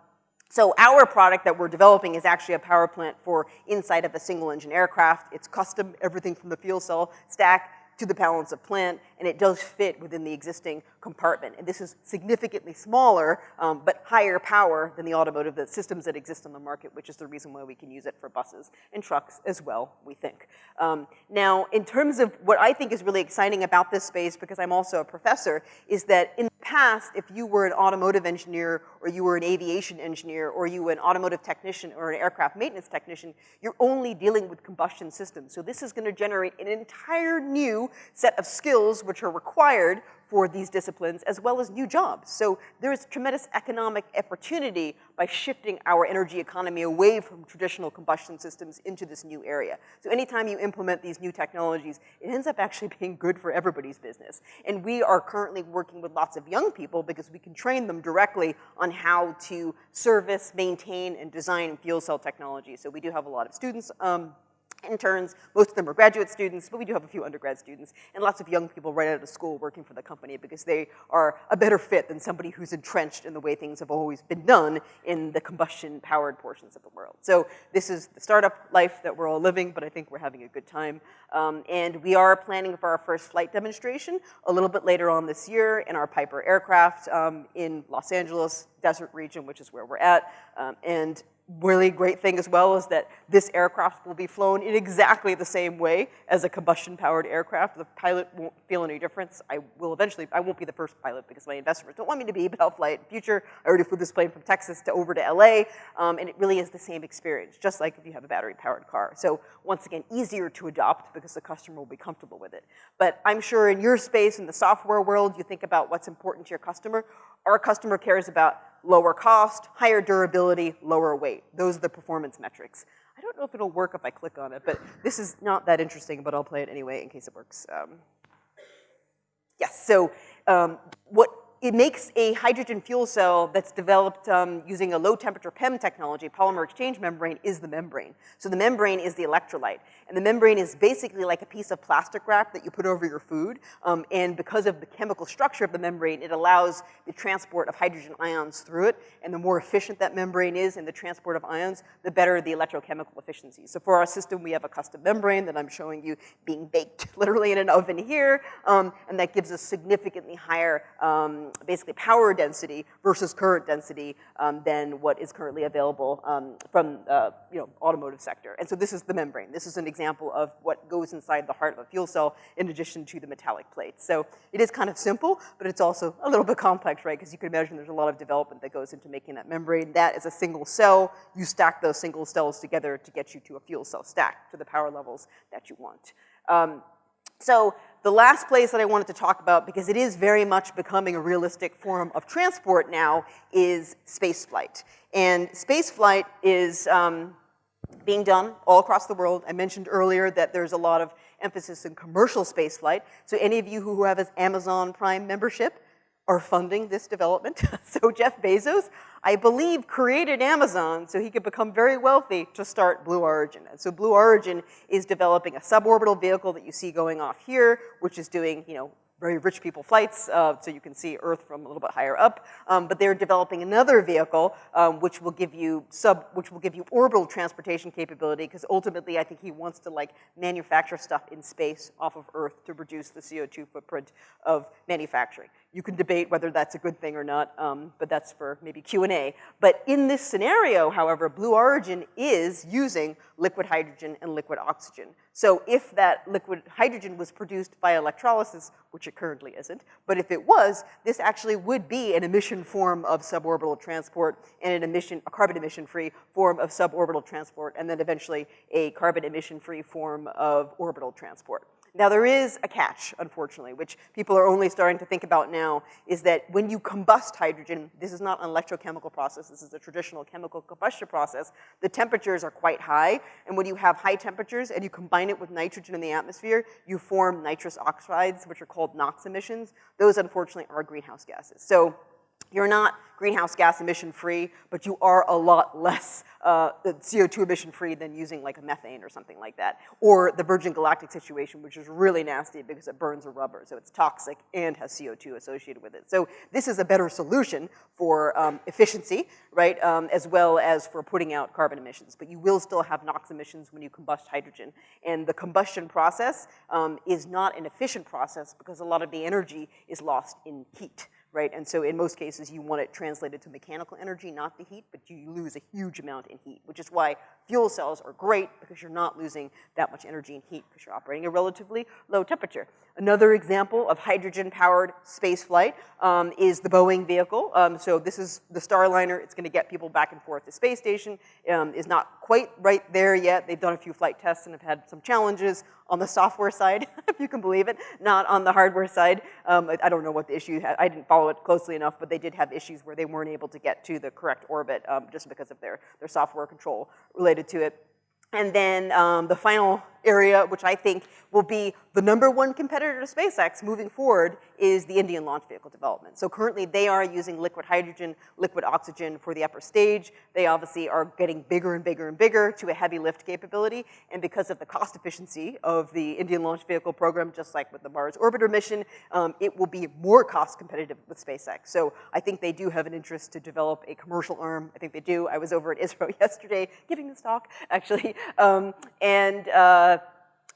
[SPEAKER 1] so our product that we're developing is actually a power plant for inside of a single engine aircraft. It's custom, everything from the fuel cell stack to the balance of plant, and it does fit within the existing compartment. And this is significantly smaller, um, but higher power than the automotive the systems that exist on the market, which is the reason why we can use it for buses and trucks as well, we think. Um, now, in terms of what I think is really exciting about this space, because I'm also a professor, is that in the past, if you were an automotive engineer or you were an aviation engineer or you were an automotive technician or an aircraft maintenance technician, you're only dealing with combustion systems. So this is gonna generate an entire new set of skills which are required for these disciplines, as well as new jobs. So there's tremendous economic opportunity by shifting our energy economy away from traditional combustion systems into this new area. So anytime you implement these new technologies, it ends up actually being good for everybody's business. And we are currently working with lots of young people because we can train them directly on how to service, maintain, and design fuel cell technology. So we do have a lot of students um, interns. Most of them are graduate students, but we do have a few undergrad students and lots of young people right out of school working for the company because they are a better fit than somebody who's entrenched in the way things have always been done in the combustion-powered portions of the world. So this is the startup life that we're all living, but I think we're having a good time. Um, and we are planning for our first flight demonstration a little bit later on this year in our Piper aircraft um, in Los Angeles, desert region, which is where we're at. Um, and really great thing as well is that this aircraft will be flown in exactly the same way as a combustion-powered aircraft. The pilot won't feel any difference. I will eventually, I won't be the first pilot because my investors don't want me to be, but I'll fly it in future. I already flew this plane from Texas to over to LA, um, and it really is the same experience, just like if you have a battery-powered car. So once again, easier to adopt because the customer will be comfortable with it. But I'm sure in your space, in the software world, you think about what's important to your customer. Our customer cares about lower cost, higher durability, lower weight. Those are the performance metrics. I don't know if it'll work if I click on it, but this is not that interesting, but I'll play it anyway in case it works. Um, yes, so um, what it makes a hydrogen fuel cell that's developed um, using a low temperature PEM technology, polymer exchange membrane, is the membrane. So the membrane is the electrolyte. And the membrane is basically like a piece of plastic wrap that you put over your food. Um, and because of the chemical structure of the membrane, it allows the transport of hydrogen ions through it. And the more efficient that membrane is in the transport of ions, the better the electrochemical efficiency. So for our system, we have a custom membrane that I'm showing you being baked literally in an oven here. Um, and that gives us significantly higher um, basically power density versus current density um, than what is currently available um, from, uh, you know, automotive sector. And so this is the membrane. This is an example of what goes inside the heart of a fuel cell in addition to the metallic plates. So it is kind of simple, but it's also a little bit complex, right? Because you can imagine there's a lot of development that goes into making that membrane. That is a single cell. You stack those single cells together to get you to a fuel cell stack to the power levels that you want. Um, so the last place that I wanted to talk about, because it is very much becoming a realistic form of transport now, is spaceflight. And spaceflight is um, being done all across the world. I mentioned earlier that there's a lot of emphasis in commercial spaceflight. So any of you who have an Amazon Prime membership are funding this development. so Jeff Bezos, I believe, created Amazon so he could become very wealthy to start Blue Origin. And so Blue Origin is developing a suborbital vehicle that you see going off here, which is doing, you know, very rich people flights, uh, so you can see Earth from a little bit higher up. Um, but they're developing another vehicle um, which will give you sub, which will give you orbital transportation capability, because ultimately I think he wants to like manufacture stuff in space off of Earth to reduce the CO2 footprint of manufacturing. You can debate whether that's a good thing or not, um, but that's for maybe Q&A. But in this scenario, however, Blue Origin is using liquid hydrogen and liquid oxygen. So if that liquid hydrogen was produced by electrolysis, which it currently isn't, but if it was, this actually would be an emission form of suborbital transport and an emission, a carbon emission-free form of suborbital transport, and then eventually a carbon emission-free form of orbital transport. Now there is a catch, unfortunately, which people are only starting to think about now, is that when you combust hydrogen, this is not an electrochemical process, this is a traditional chemical combustion process, the temperatures are quite high, and when you have high temperatures and you combine it with nitrogen in the atmosphere, you form nitrous oxides, which are called NOx emissions. Those, unfortunately, are greenhouse gases. So you're not greenhouse gas emission free, but you are a lot less uh, CO2 emission free than using like a methane or something like that. Or the Virgin Galactic situation, which is really nasty because it burns a rubber, so it's toxic and has CO2 associated with it. So this is a better solution for um, efficiency, right, um, as well as for putting out carbon emissions. But you will still have NOx emissions when you combust hydrogen. And the combustion process um, is not an efficient process because a lot of the energy is lost in heat right? And so in most cases, you want it translated to mechanical energy, not the heat, but you lose a huge amount in heat, which is why fuel cells are great because you're not losing that much energy in heat because you're operating at relatively low temperature. Another example of hydrogen-powered space flight um, is the Boeing vehicle. Um, so this is the Starliner. It's gonna get people back and forth to space station. Um, is not quite right there yet. They've done a few flight tests and have had some challenges on the software side, if you can believe it, not on the hardware side. Um, I, I, don't know what the issue, I didn't follow it closely enough, but they did have issues where they weren't able to get to the correct orbit um, just because of their, their software control related to it. And then um, the final area, which I think will be the number one competitor to SpaceX moving forward, is the Indian launch vehicle development. So currently they are using liquid hydrogen, liquid oxygen for the upper stage. They obviously are getting bigger and bigger and bigger to a heavy lift capability. And because of the cost efficiency of the Indian launch vehicle program, just like with the Mars orbiter mission, um, it will be more cost competitive with SpaceX. So I think they do have an interest to develop a commercial arm. I think they do. I was over at ISRO yesterday giving this talk, actually. Um, and uh,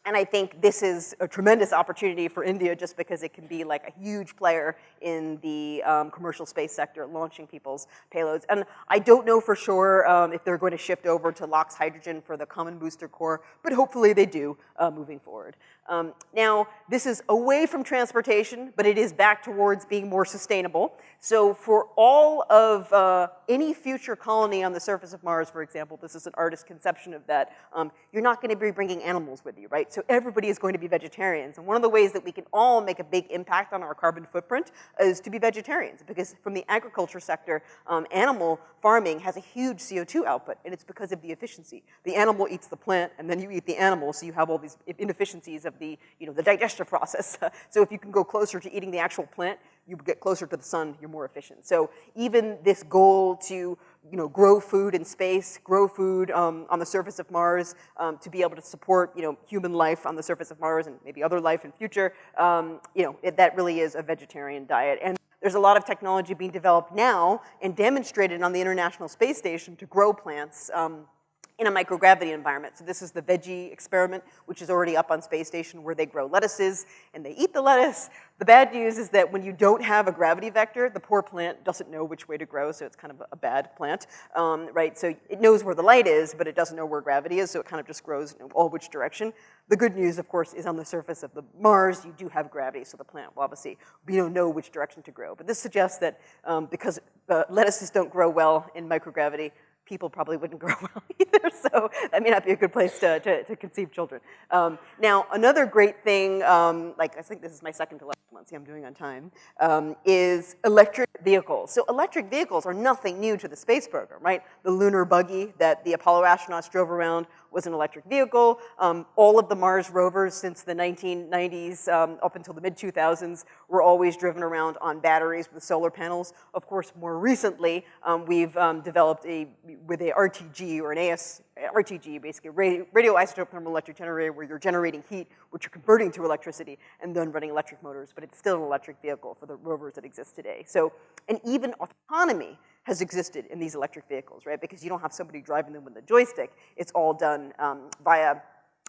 [SPEAKER 1] and I think this is a tremendous opportunity for India just because it can be like a huge player in the um, commercial space sector, launching people's payloads. And I don't know for sure um, if they're going to shift over to LOX hydrogen for the common booster core, but hopefully they do uh, moving forward. Um, now, this is away from transportation, but it is back towards being more sustainable. So for all of uh, any future colony on the surface of Mars, for example, this is an artist's conception of that, um, you're not gonna be bringing animals with you, right? So everybody is going to be vegetarians. And one of the ways that we can all make a big impact on our carbon footprint is to be vegetarians, because from the agriculture sector, um, animal farming has a huge CO2 output, and it's because of the efficiency. The animal eats the plant, and then you eat the animal, so you have all these inefficiencies of the, you know, the digestive process. so if you can go closer to eating the actual plant, you get closer to the sun, you're more efficient. So even this goal to, you know, grow food in space, grow food um, on the surface of Mars, um, to be able to support, you know, human life on the surface of Mars and maybe other life in future, um, you know, it, that really is a vegetarian diet. And there's a lot of technology being developed now and demonstrated on the International Space Station to grow plants um, in a microgravity environment. So this is the veggie experiment, which is already up on space station where they grow lettuces and they eat the lettuce. The bad news is that when you don't have a gravity vector, the poor plant doesn't know which way to grow, so it's kind of a bad plant, um, right? So it knows where the light is, but it doesn't know where gravity is, so it kind of just grows in all which direction. The good news, of course, is on the surface of the Mars, you do have gravity, so the plant will obviously, we don't know which direction to grow. But this suggests that um, because uh, lettuces don't grow well in microgravity, people probably wouldn't grow well either, so that may not be a good place to, to, to conceive children. Um, now, another great thing, um, like I think this is my second to last one, see I'm doing on time, um, is electric vehicles. So electric vehicles are nothing new to the space program, right? The lunar buggy that the Apollo astronauts drove around was an electric vehicle. Um, all of the Mars rovers since the 1990s um, up until the mid-2000s were always driven around on batteries with solar panels. Of course, more recently, um, we've um, developed a, with a RTG or an AS, RTG, basically radio, radioisotope thermal electric generator where you're generating heat, which you're converting to electricity, and then running electric motors, but it's still an electric vehicle for the rovers that exist today. So, and even autonomy has existed in these electric vehicles, right? Because you don't have somebody driving them with a joystick. It's all done um, via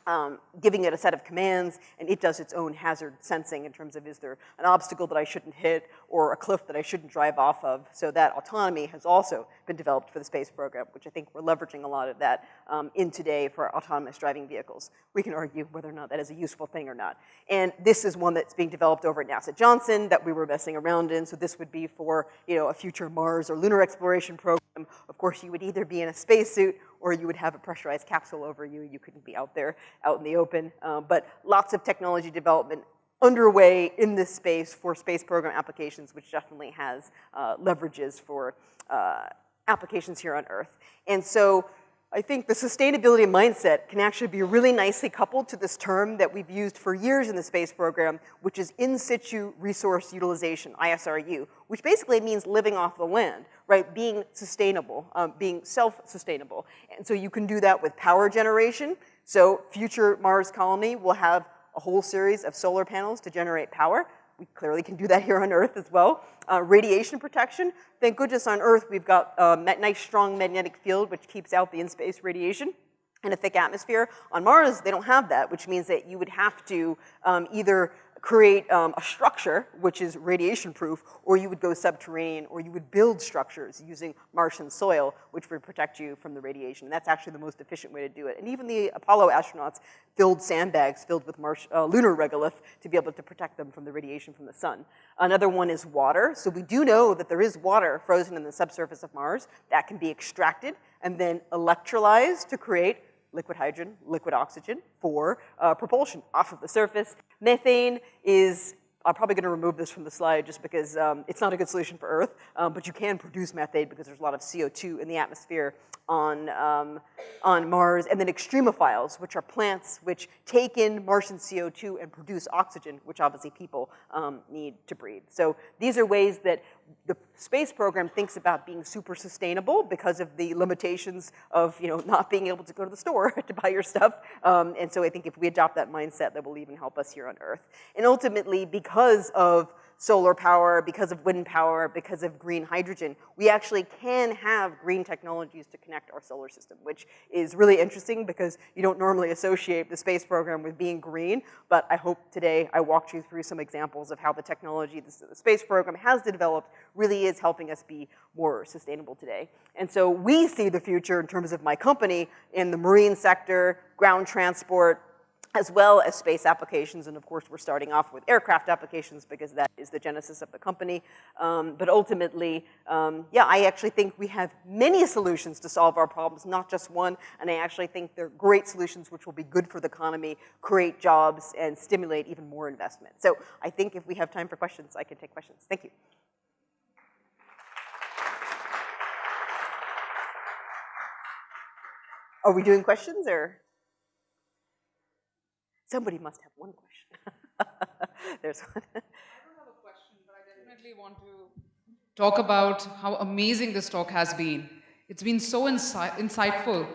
[SPEAKER 1] um, giving it a set of commands, and it does its own hazard sensing in terms of is there an obstacle that I shouldn't hit or a cliff that I shouldn't drive off of. So that autonomy has also been developed for the space program, which I think we're leveraging a lot of that um, in today for autonomous driving vehicles. We can argue whether or not that is a useful thing or not. And this is one that's being developed over at NASA Johnson that we were messing around in. So this would be for, you know, a future Mars or lunar exploration program. Of course, you would either be in a spacesuit or you would have a pressurized capsule over you. You couldn't be out there, out in the open. Uh, but lots of technology development underway in this space for space program applications, which definitely has uh, leverages for uh, applications here on Earth. And so I think the sustainability mindset can actually be really nicely coupled to this term that we've used for years in the space program, which is in situ resource utilization, ISRU, which basically means living off the land, right? Being sustainable, um, being self-sustainable. And so you can do that with power generation. So future Mars colony will have a whole series of solar panels to generate power. We clearly can do that here on Earth as well. Uh, radiation protection. Thank goodness on Earth we've got a nice strong magnetic field which keeps out the in-space radiation and a thick atmosphere. On Mars, they don't have that, which means that you would have to um, either create um, a structure, which is radiation proof, or you would go subterranean, or you would build structures using Martian soil, which would protect you from the radiation. And that's actually the most efficient way to do it. And even the Apollo astronauts filled sandbags filled with uh, lunar regolith to be able to protect them from the radiation from the sun. Another one is water. So we do know that there is water frozen in the subsurface of Mars that can be extracted and then electrolyzed to create liquid hydrogen, liquid oxygen for uh, propulsion off of the surface. Methane is, I'm probably gonna remove this from the slide just because um, it's not a good solution for Earth, um, but you can produce methane because there's a lot of CO2 in the atmosphere on, um, on Mars, and then extremophiles, which are plants which take in Martian CO2 and produce oxygen, which obviously people um, need to breathe. So these are ways that the space program thinks about being super sustainable because of the limitations of you know not being able to go to the store to buy your stuff. Um, and so I think if we adopt that mindset, that will even help us here on Earth. And ultimately, because of solar power, because of wind power, because of green hydrogen, we actually can have green technologies to connect our solar system, which is really interesting because you don't normally associate the space program with being green, but I hope today I walked you through some examples of how the technology the space program has developed really is helping us be more sustainable today. And so we see the future in terms of my company in the marine sector, ground transport, as well as space applications. And of course, we're starting off with aircraft applications because that is the genesis of the company. Um, but ultimately, um, yeah, I actually think we have many solutions to solve our problems, not just one. And I actually think they're great solutions which will be good for the economy, create jobs, and stimulate even more investment. So I think if we have time for questions, I can take questions. Thank you. Are we doing questions or? Somebody must have one question. There's one.
[SPEAKER 3] I don't have a question, but I definitely want to talk about how amazing this talk has been. It's been so insi insightful.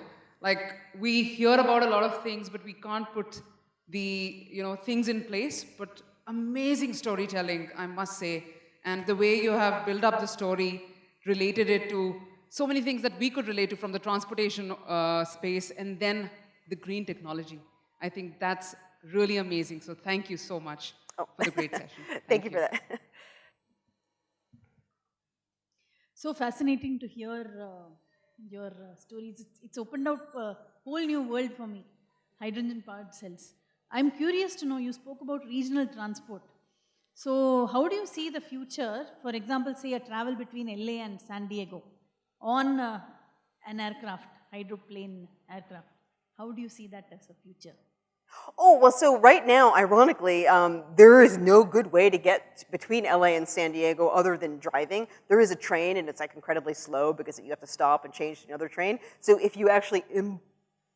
[SPEAKER 3] Like, we hear about a lot of things, but we can't put the, you know, things in place, but amazing storytelling, I must say. And the way you have built up the story, related it to so many things that we could relate to from the transportation uh, space, and then the green technology. I think that's really amazing. So thank you so much oh. for the great session.
[SPEAKER 1] thank, thank you, you for that.
[SPEAKER 4] so fascinating to hear uh, your uh, stories. It's, it's, opened up a whole new world for me, hydrogen-powered cells. I'm curious to know, you spoke about regional transport. So how do you see the future, for example, say a travel between LA and San Diego on uh, an aircraft, hydroplane aircraft. How do you see that as a future?
[SPEAKER 1] Oh, well, so right now, ironically, um, there is no good way to get between LA and San Diego other than driving. There is a train and it's like incredibly slow because you have to stop and change to another train. So if you actually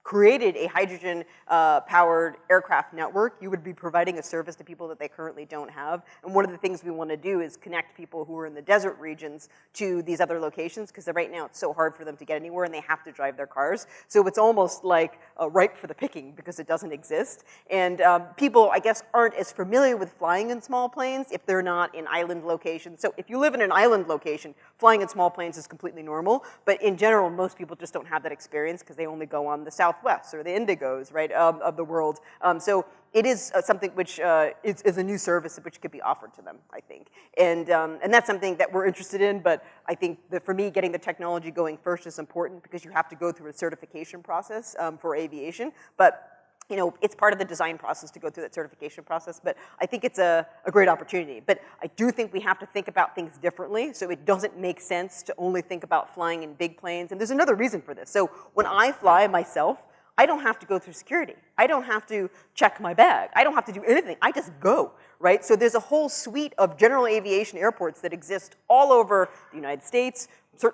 [SPEAKER 1] created a hydrogen uh, powered aircraft network, you would be providing a service to people that they currently don't have. And one of the things we want to do is connect people who are in the desert regions to these other locations because right now it's so hard for them to get anywhere and they have to drive their cars. So it's almost like uh, ripe for the picking because it doesn't exist. And um, people, I guess, aren't as familiar with flying in small planes if they're not in island locations. So if you live in an island location, flying in small planes is completely normal. But in general, most people just don't have that experience because they only go on the south Southwest or the Indigos, right, um, of the world. Um, so it is uh, something which uh, is, is, a new service which could be offered to them, I think. And, um, and that's something that we're interested in, but I think that for me, getting the technology going first is important because you have to go through a certification process um, for aviation. But you know, it's part of the design process to go through that certification process, but I think it's a, a, great opportunity. But I do think we have to think about things differently, so it doesn't make sense to only think about flying in big planes. And there's another reason for this. So when I fly myself, I don't have to go through security. I don't have to check my bag. I don't have to do anything. I just go, right? So there's a whole suite of general aviation airports that exist all over the United States,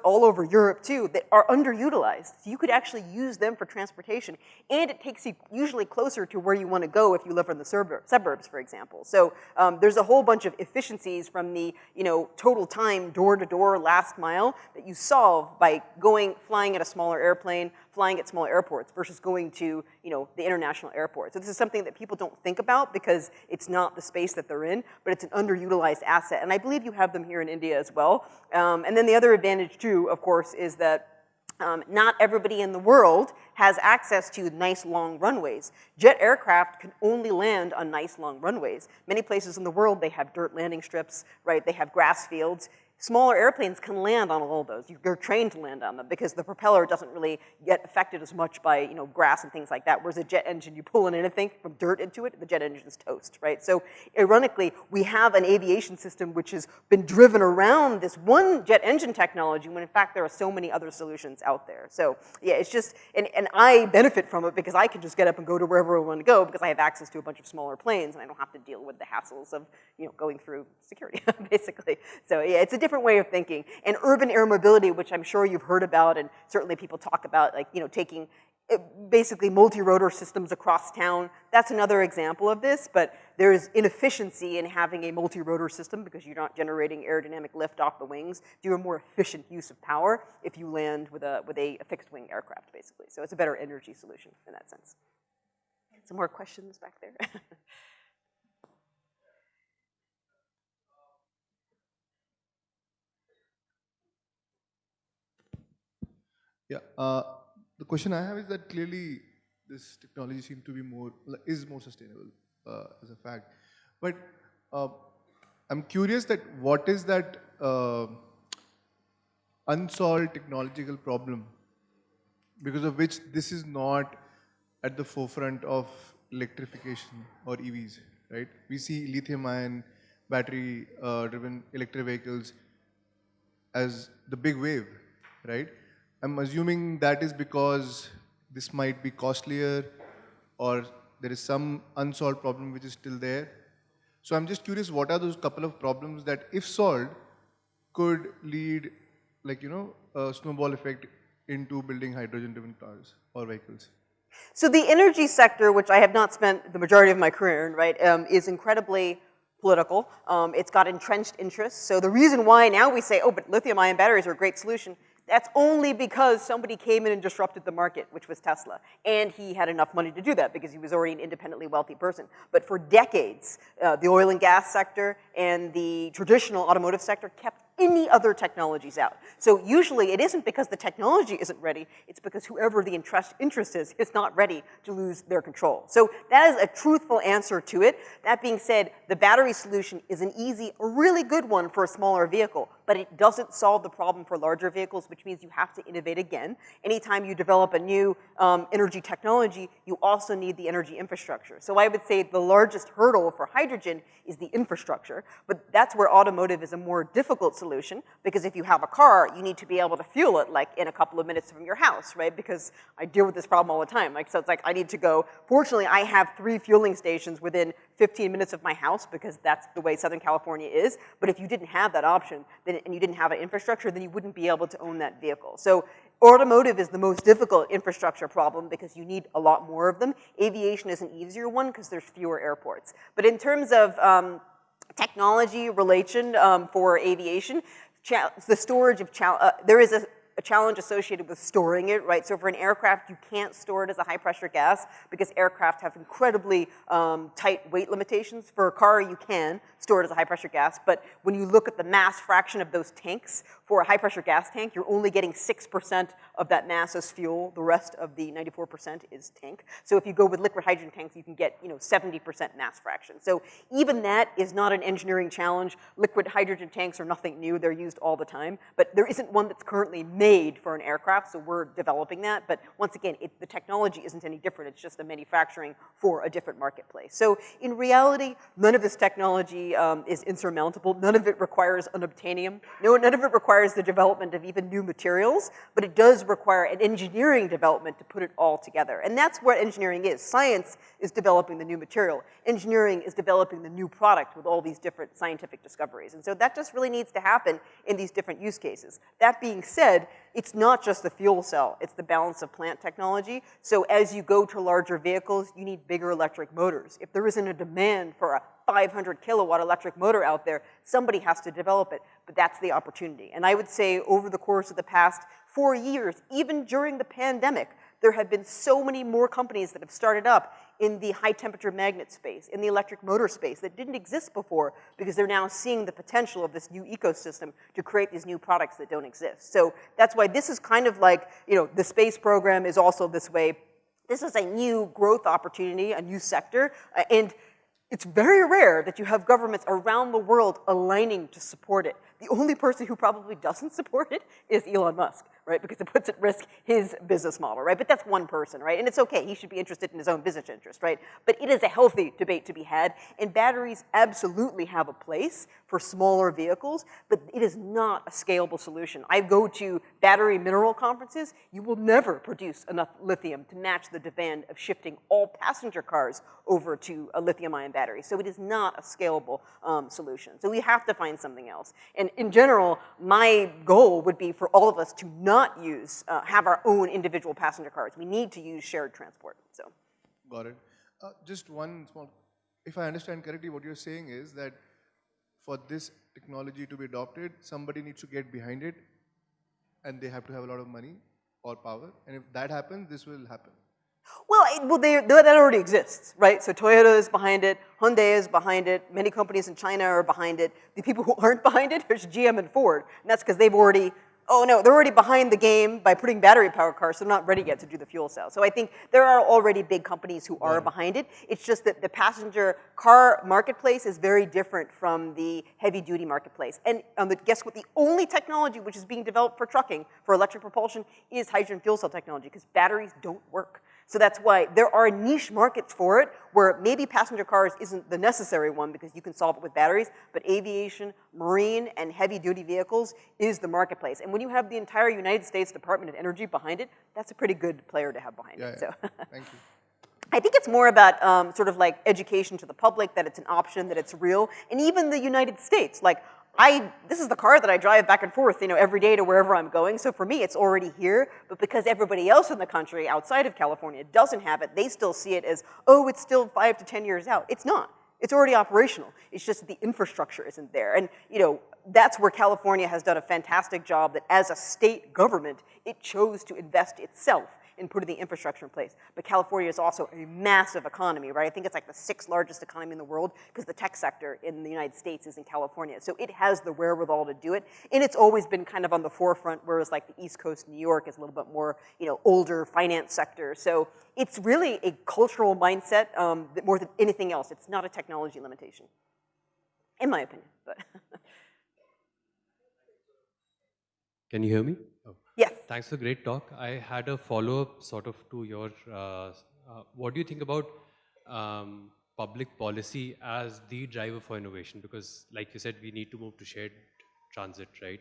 [SPEAKER 1] all over Europe too, that are underutilized. So you could actually use them for transportation, and it takes you usually closer to where you want to go if you live in the suburbs, for example. So um, there's a whole bunch of efficiencies from the you know total time door to door last mile that you solve by going flying at a smaller airplane, flying at small airports versus going to you know the international airport. So this is something that people don't think about because it's not the space that they're in, but it's an underutilized asset. And I believe you have them here in India as well. Um, and then the other advantage too, of course, is that um, not everybody in the world has access to nice long runways. Jet aircraft can only land on nice long runways. Many places in the world, they have dirt landing strips, right? They have grass fields. Smaller airplanes can land on all of those. You're trained to land on them because the propeller doesn't really get affected as much by you know, grass and things like that. Whereas a jet engine, you pull in anything from dirt into it, the jet engine's toast, right? So ironically, we have an aviation system which has been driven around this one jet engine technology when in fact there are so many other solutions out there. So yeah, it's just, and, and I benefit from it because I can just get up and go to wherever I want to go because I have access to a bunch of smaller planes and I don't have to deal with the hassles of you know, going through security, basically. So yeah, it's a different different way of thinking. And urban air mobility, which I'm sure you've heard about and certainly people talk about, like, you know, taking eh, basically multi-rotor systems across town. That's another example of this, but there's inefficiency in having a multi-rotor system because you're not generating aerodynamic lift off the wings. Do a more efficient use of power if you land with a, with a, a fixed wing aircraft, basically. So it's a better energy solution in that sense. Some more questions back there?
[SPEAKER 5] Yeah, uh, the question I have is that clearly this technology seems to be more, is more sustainable uh, as a fact. But uh, I'm curious that what is that uh, unsolved technological problem because of which this is not at the forefront of electrification or EVs, right? We see lithium ion battery uh, driven electric vehicles as the big wave, right? I'm assuming that is because this might be costlier or there is some unsolved problem which is still there. So I'm just curious, what are those couple of problems that if solved could lead like, you know, a snowball effect into building hydrogen-driven cars or vehicles?
[SPEAKER 1] So the energy sector, which I have not spent the majority of my career in, right, um, is incredibly political. Um, it's got entrenched interests. So the reason why now we say, oh, but lithium ion batteries are a great solution that's only because somebody came in and disrupted the market, which was Tesla. And he had enough money to do that because he was already an independently wealthy person. But for decades, uh, the oil and gas sector and the traditional automotive sector kept any other technologies out. So usually it isn't because the technology isn't ready, it's because whoever the interest, interest is is not ready to lose their control. So that is a truthful answer to it. That being said, the battery solution is an easy, a really good one for a smaller vehicle but it doesn't solve the problem for larger vehicles, which means you have to innovate again. Anytime you develop a new um, energy technology, you also need the energy infrastructure. So I would say the largest hurdle for hydrogen is the infrastructure, but that's where automotive is a more difficult solution, because if you have a car, you need to be able to fuel it like in a couple of minutes from your house, right? Because I deal with this problem all the time. Like, so it's like I need to go, fortunately I have three fueling stations within 15 minutes of my house because that's the way Southern California is. But if you didn't have that option then, and you didn't have an infrastructure, then you wouldn't be able to own that vehicle. So automotive is the most difficult infrastructure problem because you need a lot more of them. Aviation is an easier one because there's fewer airports. But in terms of um, technology relation um, for aviation, the storage of, uh, there is a a challenge associated with storing it, right? So for an aircraft, you can't store it as a high pressure gas because aircraft have incredibly um, tight weight limitations. For a car, you can store it as a high pressure gas, but when you look at the mass fraction of those tanks, for a high pressure gas tank, you're only getting 6% of that mass as fuel. The rest of the 94% is tank. So if you go with liquid hydrogen tanks, you can get, you know, 70% mass fraction. So even that is not an engineering challenge. Liquid hydrogen tanks are nothing new. They're used all the time, but there isn't one that's currently made for an aircraft, so we're developing that. But once again, it, the technology isn't any different. It's just a manufacturing for a different marketplace. So in reality, none of this technology um, is insurmountable. None of it requires unobtainium. No, none of it requires the development of even new materials, but it does require an engineering development to put it all together. And that's what engineering is. Science is developing the new material. Engineering is developing the new product with all these different scientific discoveries. And so that just really needs to happen in these different use cases. That being said, it's not just the fuel cell, it's the balance of plant technology. So as you go to larger vehicles, you need bigger electric motors. If there isn't a demand for a 500 kilowatt electric motor out there, somebody has to develop it, but that's the opportunity. And I would say over the course of the past four years, even during the pandemic, there have been so many more companies that have started up in the high temperature magnet space, in the electric motor space that didn't exist before because they're now seeing the potential of this new ecosystem to create these new products that don't exist. So that's why this is kind of like, you know, the space program is also this way. This is a new growth opportunity, a new sector, uh, and it's very rare that you have governments around the world aligning to support it. The only person who probably doesn't support it is Elon Musk right? Because it puts at risk his business model, right? But that's one person, right? And it's okay, he should be interested in his own business interest, right? But it is a healthy debate to be had, and batteries absolutely have a place for smaller vehicles, but it is not a scalable solution. I go to battery mineral conferences, you will never produce enough lithium to match the demand of shifting all passenger cars over to a lithium ion battery. So it is not a scalable um, solution. So we have to find something else. And in general, my goal would be for all of us to not not use, uh, have our own individual passenger cars. We need to use shared transport, so.
[SPEAKER 5] Got it. Uh, just one small, if I understand correctly, what you're saying is that for this technology to be adopted, somebody needs to get behind it and they have to have a lot of money or power. And if that happens, this will happen.
[SPEAKER 1] Well, it, well they, that already exists, right? So Toyota is behind it, Hyundai is behind it, many companies in China are behind it. The people who aren't behind it, there's GM and Ford, and that's because they've already oh no, they're already behind the game by putting battery powered cars, so they're not ready yet to do the fuel cell. So I think there are already big companies who are behind it. It's just that the passenger car marketplace is very different from the heavy duty marketplace. And um, guess what? The only technology which is being developed for trucking, for electric propulsion, is hydrogen fuel cell technology, because batteries don't work. So that's why there are niche markets for it where maybe passenger cars isn't the necessary one because you can solve it with batteries, but aviation, marine, and heavy duty vehicles is the marketplace. And when you have the entire United States Department of Energy behind it, that's a pretty good player to have behind
[SPEAKER 5] yeah,
[SPEAKER 1] it.
[SPEAKER 5] Yeah.
[SPEAKER 1] So.
[SPEAKER 5] Thank you.
[SPEAKER 1] I think it's more about um, sort of like education to the public, that it's an option, that it's real, and even the United States. Like, I, this is the car that I drive back and forth, you know, every day to wherever I'm going. So for me, it's already here. But because everybody else in the country outside of California doesn't have it, they still see it as, oh, it's still five to 10 years out. It's not. It's already operational. It's just the infrastructure isn't there. And, you know, that's where California has done a fantastic job that as a state government, it chose to invest itself in putting the infrastructure in place. But California is also a massive economy, right? I think it's like the sixth largest economy in the world because the tech sector in the United States is in California. So it has the wherewithal to do it. And it's always been kind of on the forefront, whereas like the East Coast, New York is a little bit more, you know, older finance sector. So it's really a cultural mindset um, more than anything else. It's not a technology limitation, in my opinion, but.
[SPEAKER 6] Can you hear me?
[SPEAKER 1] Yes.
[SPEAKER 6] Thanks for great talk. I had a follow-up sort of to your, uh, uh, what do you think about um, public policy as the driver for innovation? Because like you said, we need to move to shared transit, right?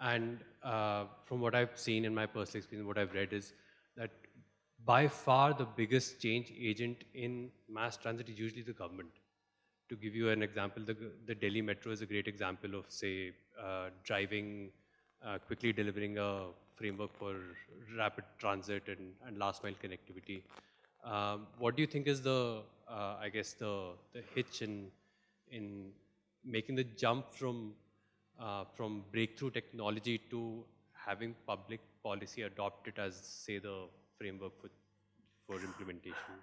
[SPEAKER 6] And uh, from what I've seen in my personal experience, what I've read is that by far the biggest change agent in mass transit is usually the government. To give you an example, the, the Delhi Metro is a great example of, say, uh, driving, uh, quickly delivering a framework for rapid transit and, and last mile connectivity. Um, what do you think is the, uh, I guess, the, the hitch in, in making the jump from, uh, from breakthrough technology to having public policy adopt it as, say, the framework for, for implementation?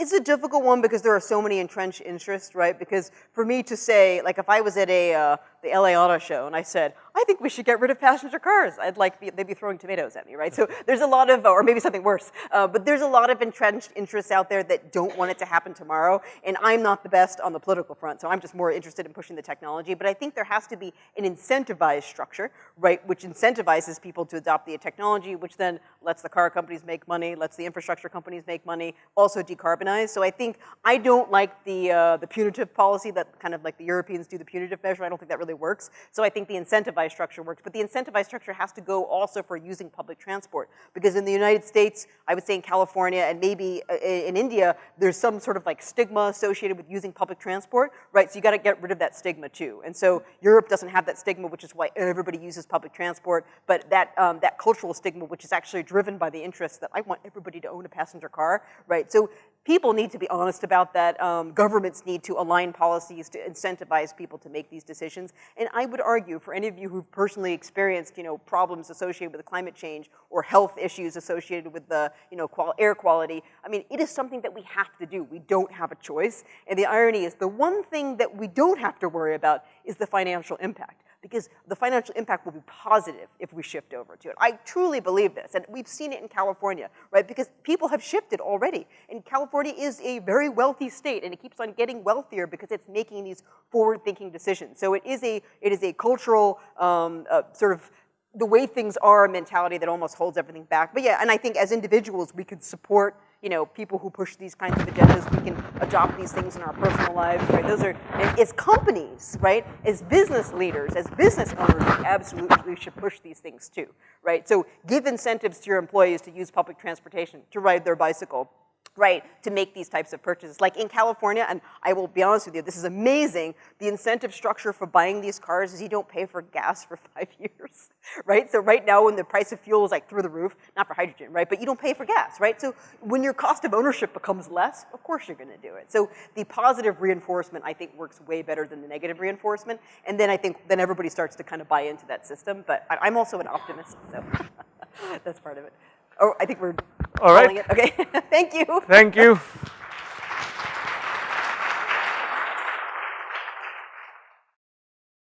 [SPEAKER 1] It's a difficult one because there are so many entrenched interests, right? Because for me to say, like if I was at a, uh, the LA Auto Show and I said, I think we should get rid of passenger cars, I'd like, be, they'd be throwing tomatoes at me, right? So there's a lot of, or maybe something worse, uh, but there's a lot of entrenched interests out there that don't want it to happen tomorrow. And I'm not the best on the political front, so I'm just more interested in pushing the technology. But I think there has to be an incentivized structure, right? Which incentivizes people to adopt the technology, which then lets the car companies make money, lets the infrastructure companies make money, also decarbonize. So I think I don't like the, uh, the punitive policy that kind of like the Europeans do the punitive measure. I don't think that really works. So I think the incentivized structure works. But the incentivized structure has to go also for using public transport. Because in the United States, I would say in California and maybe uh, in India, there's some sort of like stigma associated with using public transport, right? So you gotta get rid of that stigma too. And so Europe doesn't have that stigma, which is why everybody uses public transport. But that, um, that cultural stigma, which is actually driven by the interest that I want everybody to own a passenger car, right? So people need to be honest about that. Um, governments need to align policies to incentivize people to make these decisions. And I would argue for any of you who've personally experienced, you know, problems associated with climate change or health issues associated with the, you know, qual air quality, I mean, it is something that we have to do. We don't have a choice. And the irony is the one thing that we don't have to worry about is the financial impact because the financial impact will be positive if we shift over to it. I truly believe this, and we've seen it in California, right? Because people have shifted already, and California is a very wealthy state, and it keeps on getting wealthier because it's making these forward-thinking decisions. So it is a, it is a cultural um, uh, sort of the way things are mentality that almost holds everything back. But yeah, and I think as individuals, we could support, you know, people who push these kinds of agendas. We can adopt these things in our personal lives, right? Those are, and as companies, right, as business leaders, as business owners, we absolutely should push these things too, right? So give incentives to your employees to use public transportation, to ride their bicycle, right, to make these types of purchases. Like in California, and I will be honest with you, this is amazing, the incentive structure for buying these cars is you don't pay for gas for five years, right? So right now when the price of fuel is like through the roof, not for hydrogen, right, but you don't pay for gas, right? So when your cost of ownership becomes less, of course you're gonna do it. So the positive reinforcement, I think, works way better than the negative reinforcement, and then I think, then everybody starts to kind of buy into that system, but I'm also an optimist, so that's part of it. Oh, I think we're
[SPEAKER 7] All right.
[SPEAKER 1] it. Okay, thank you.
[SPEAKER 7] Thank you.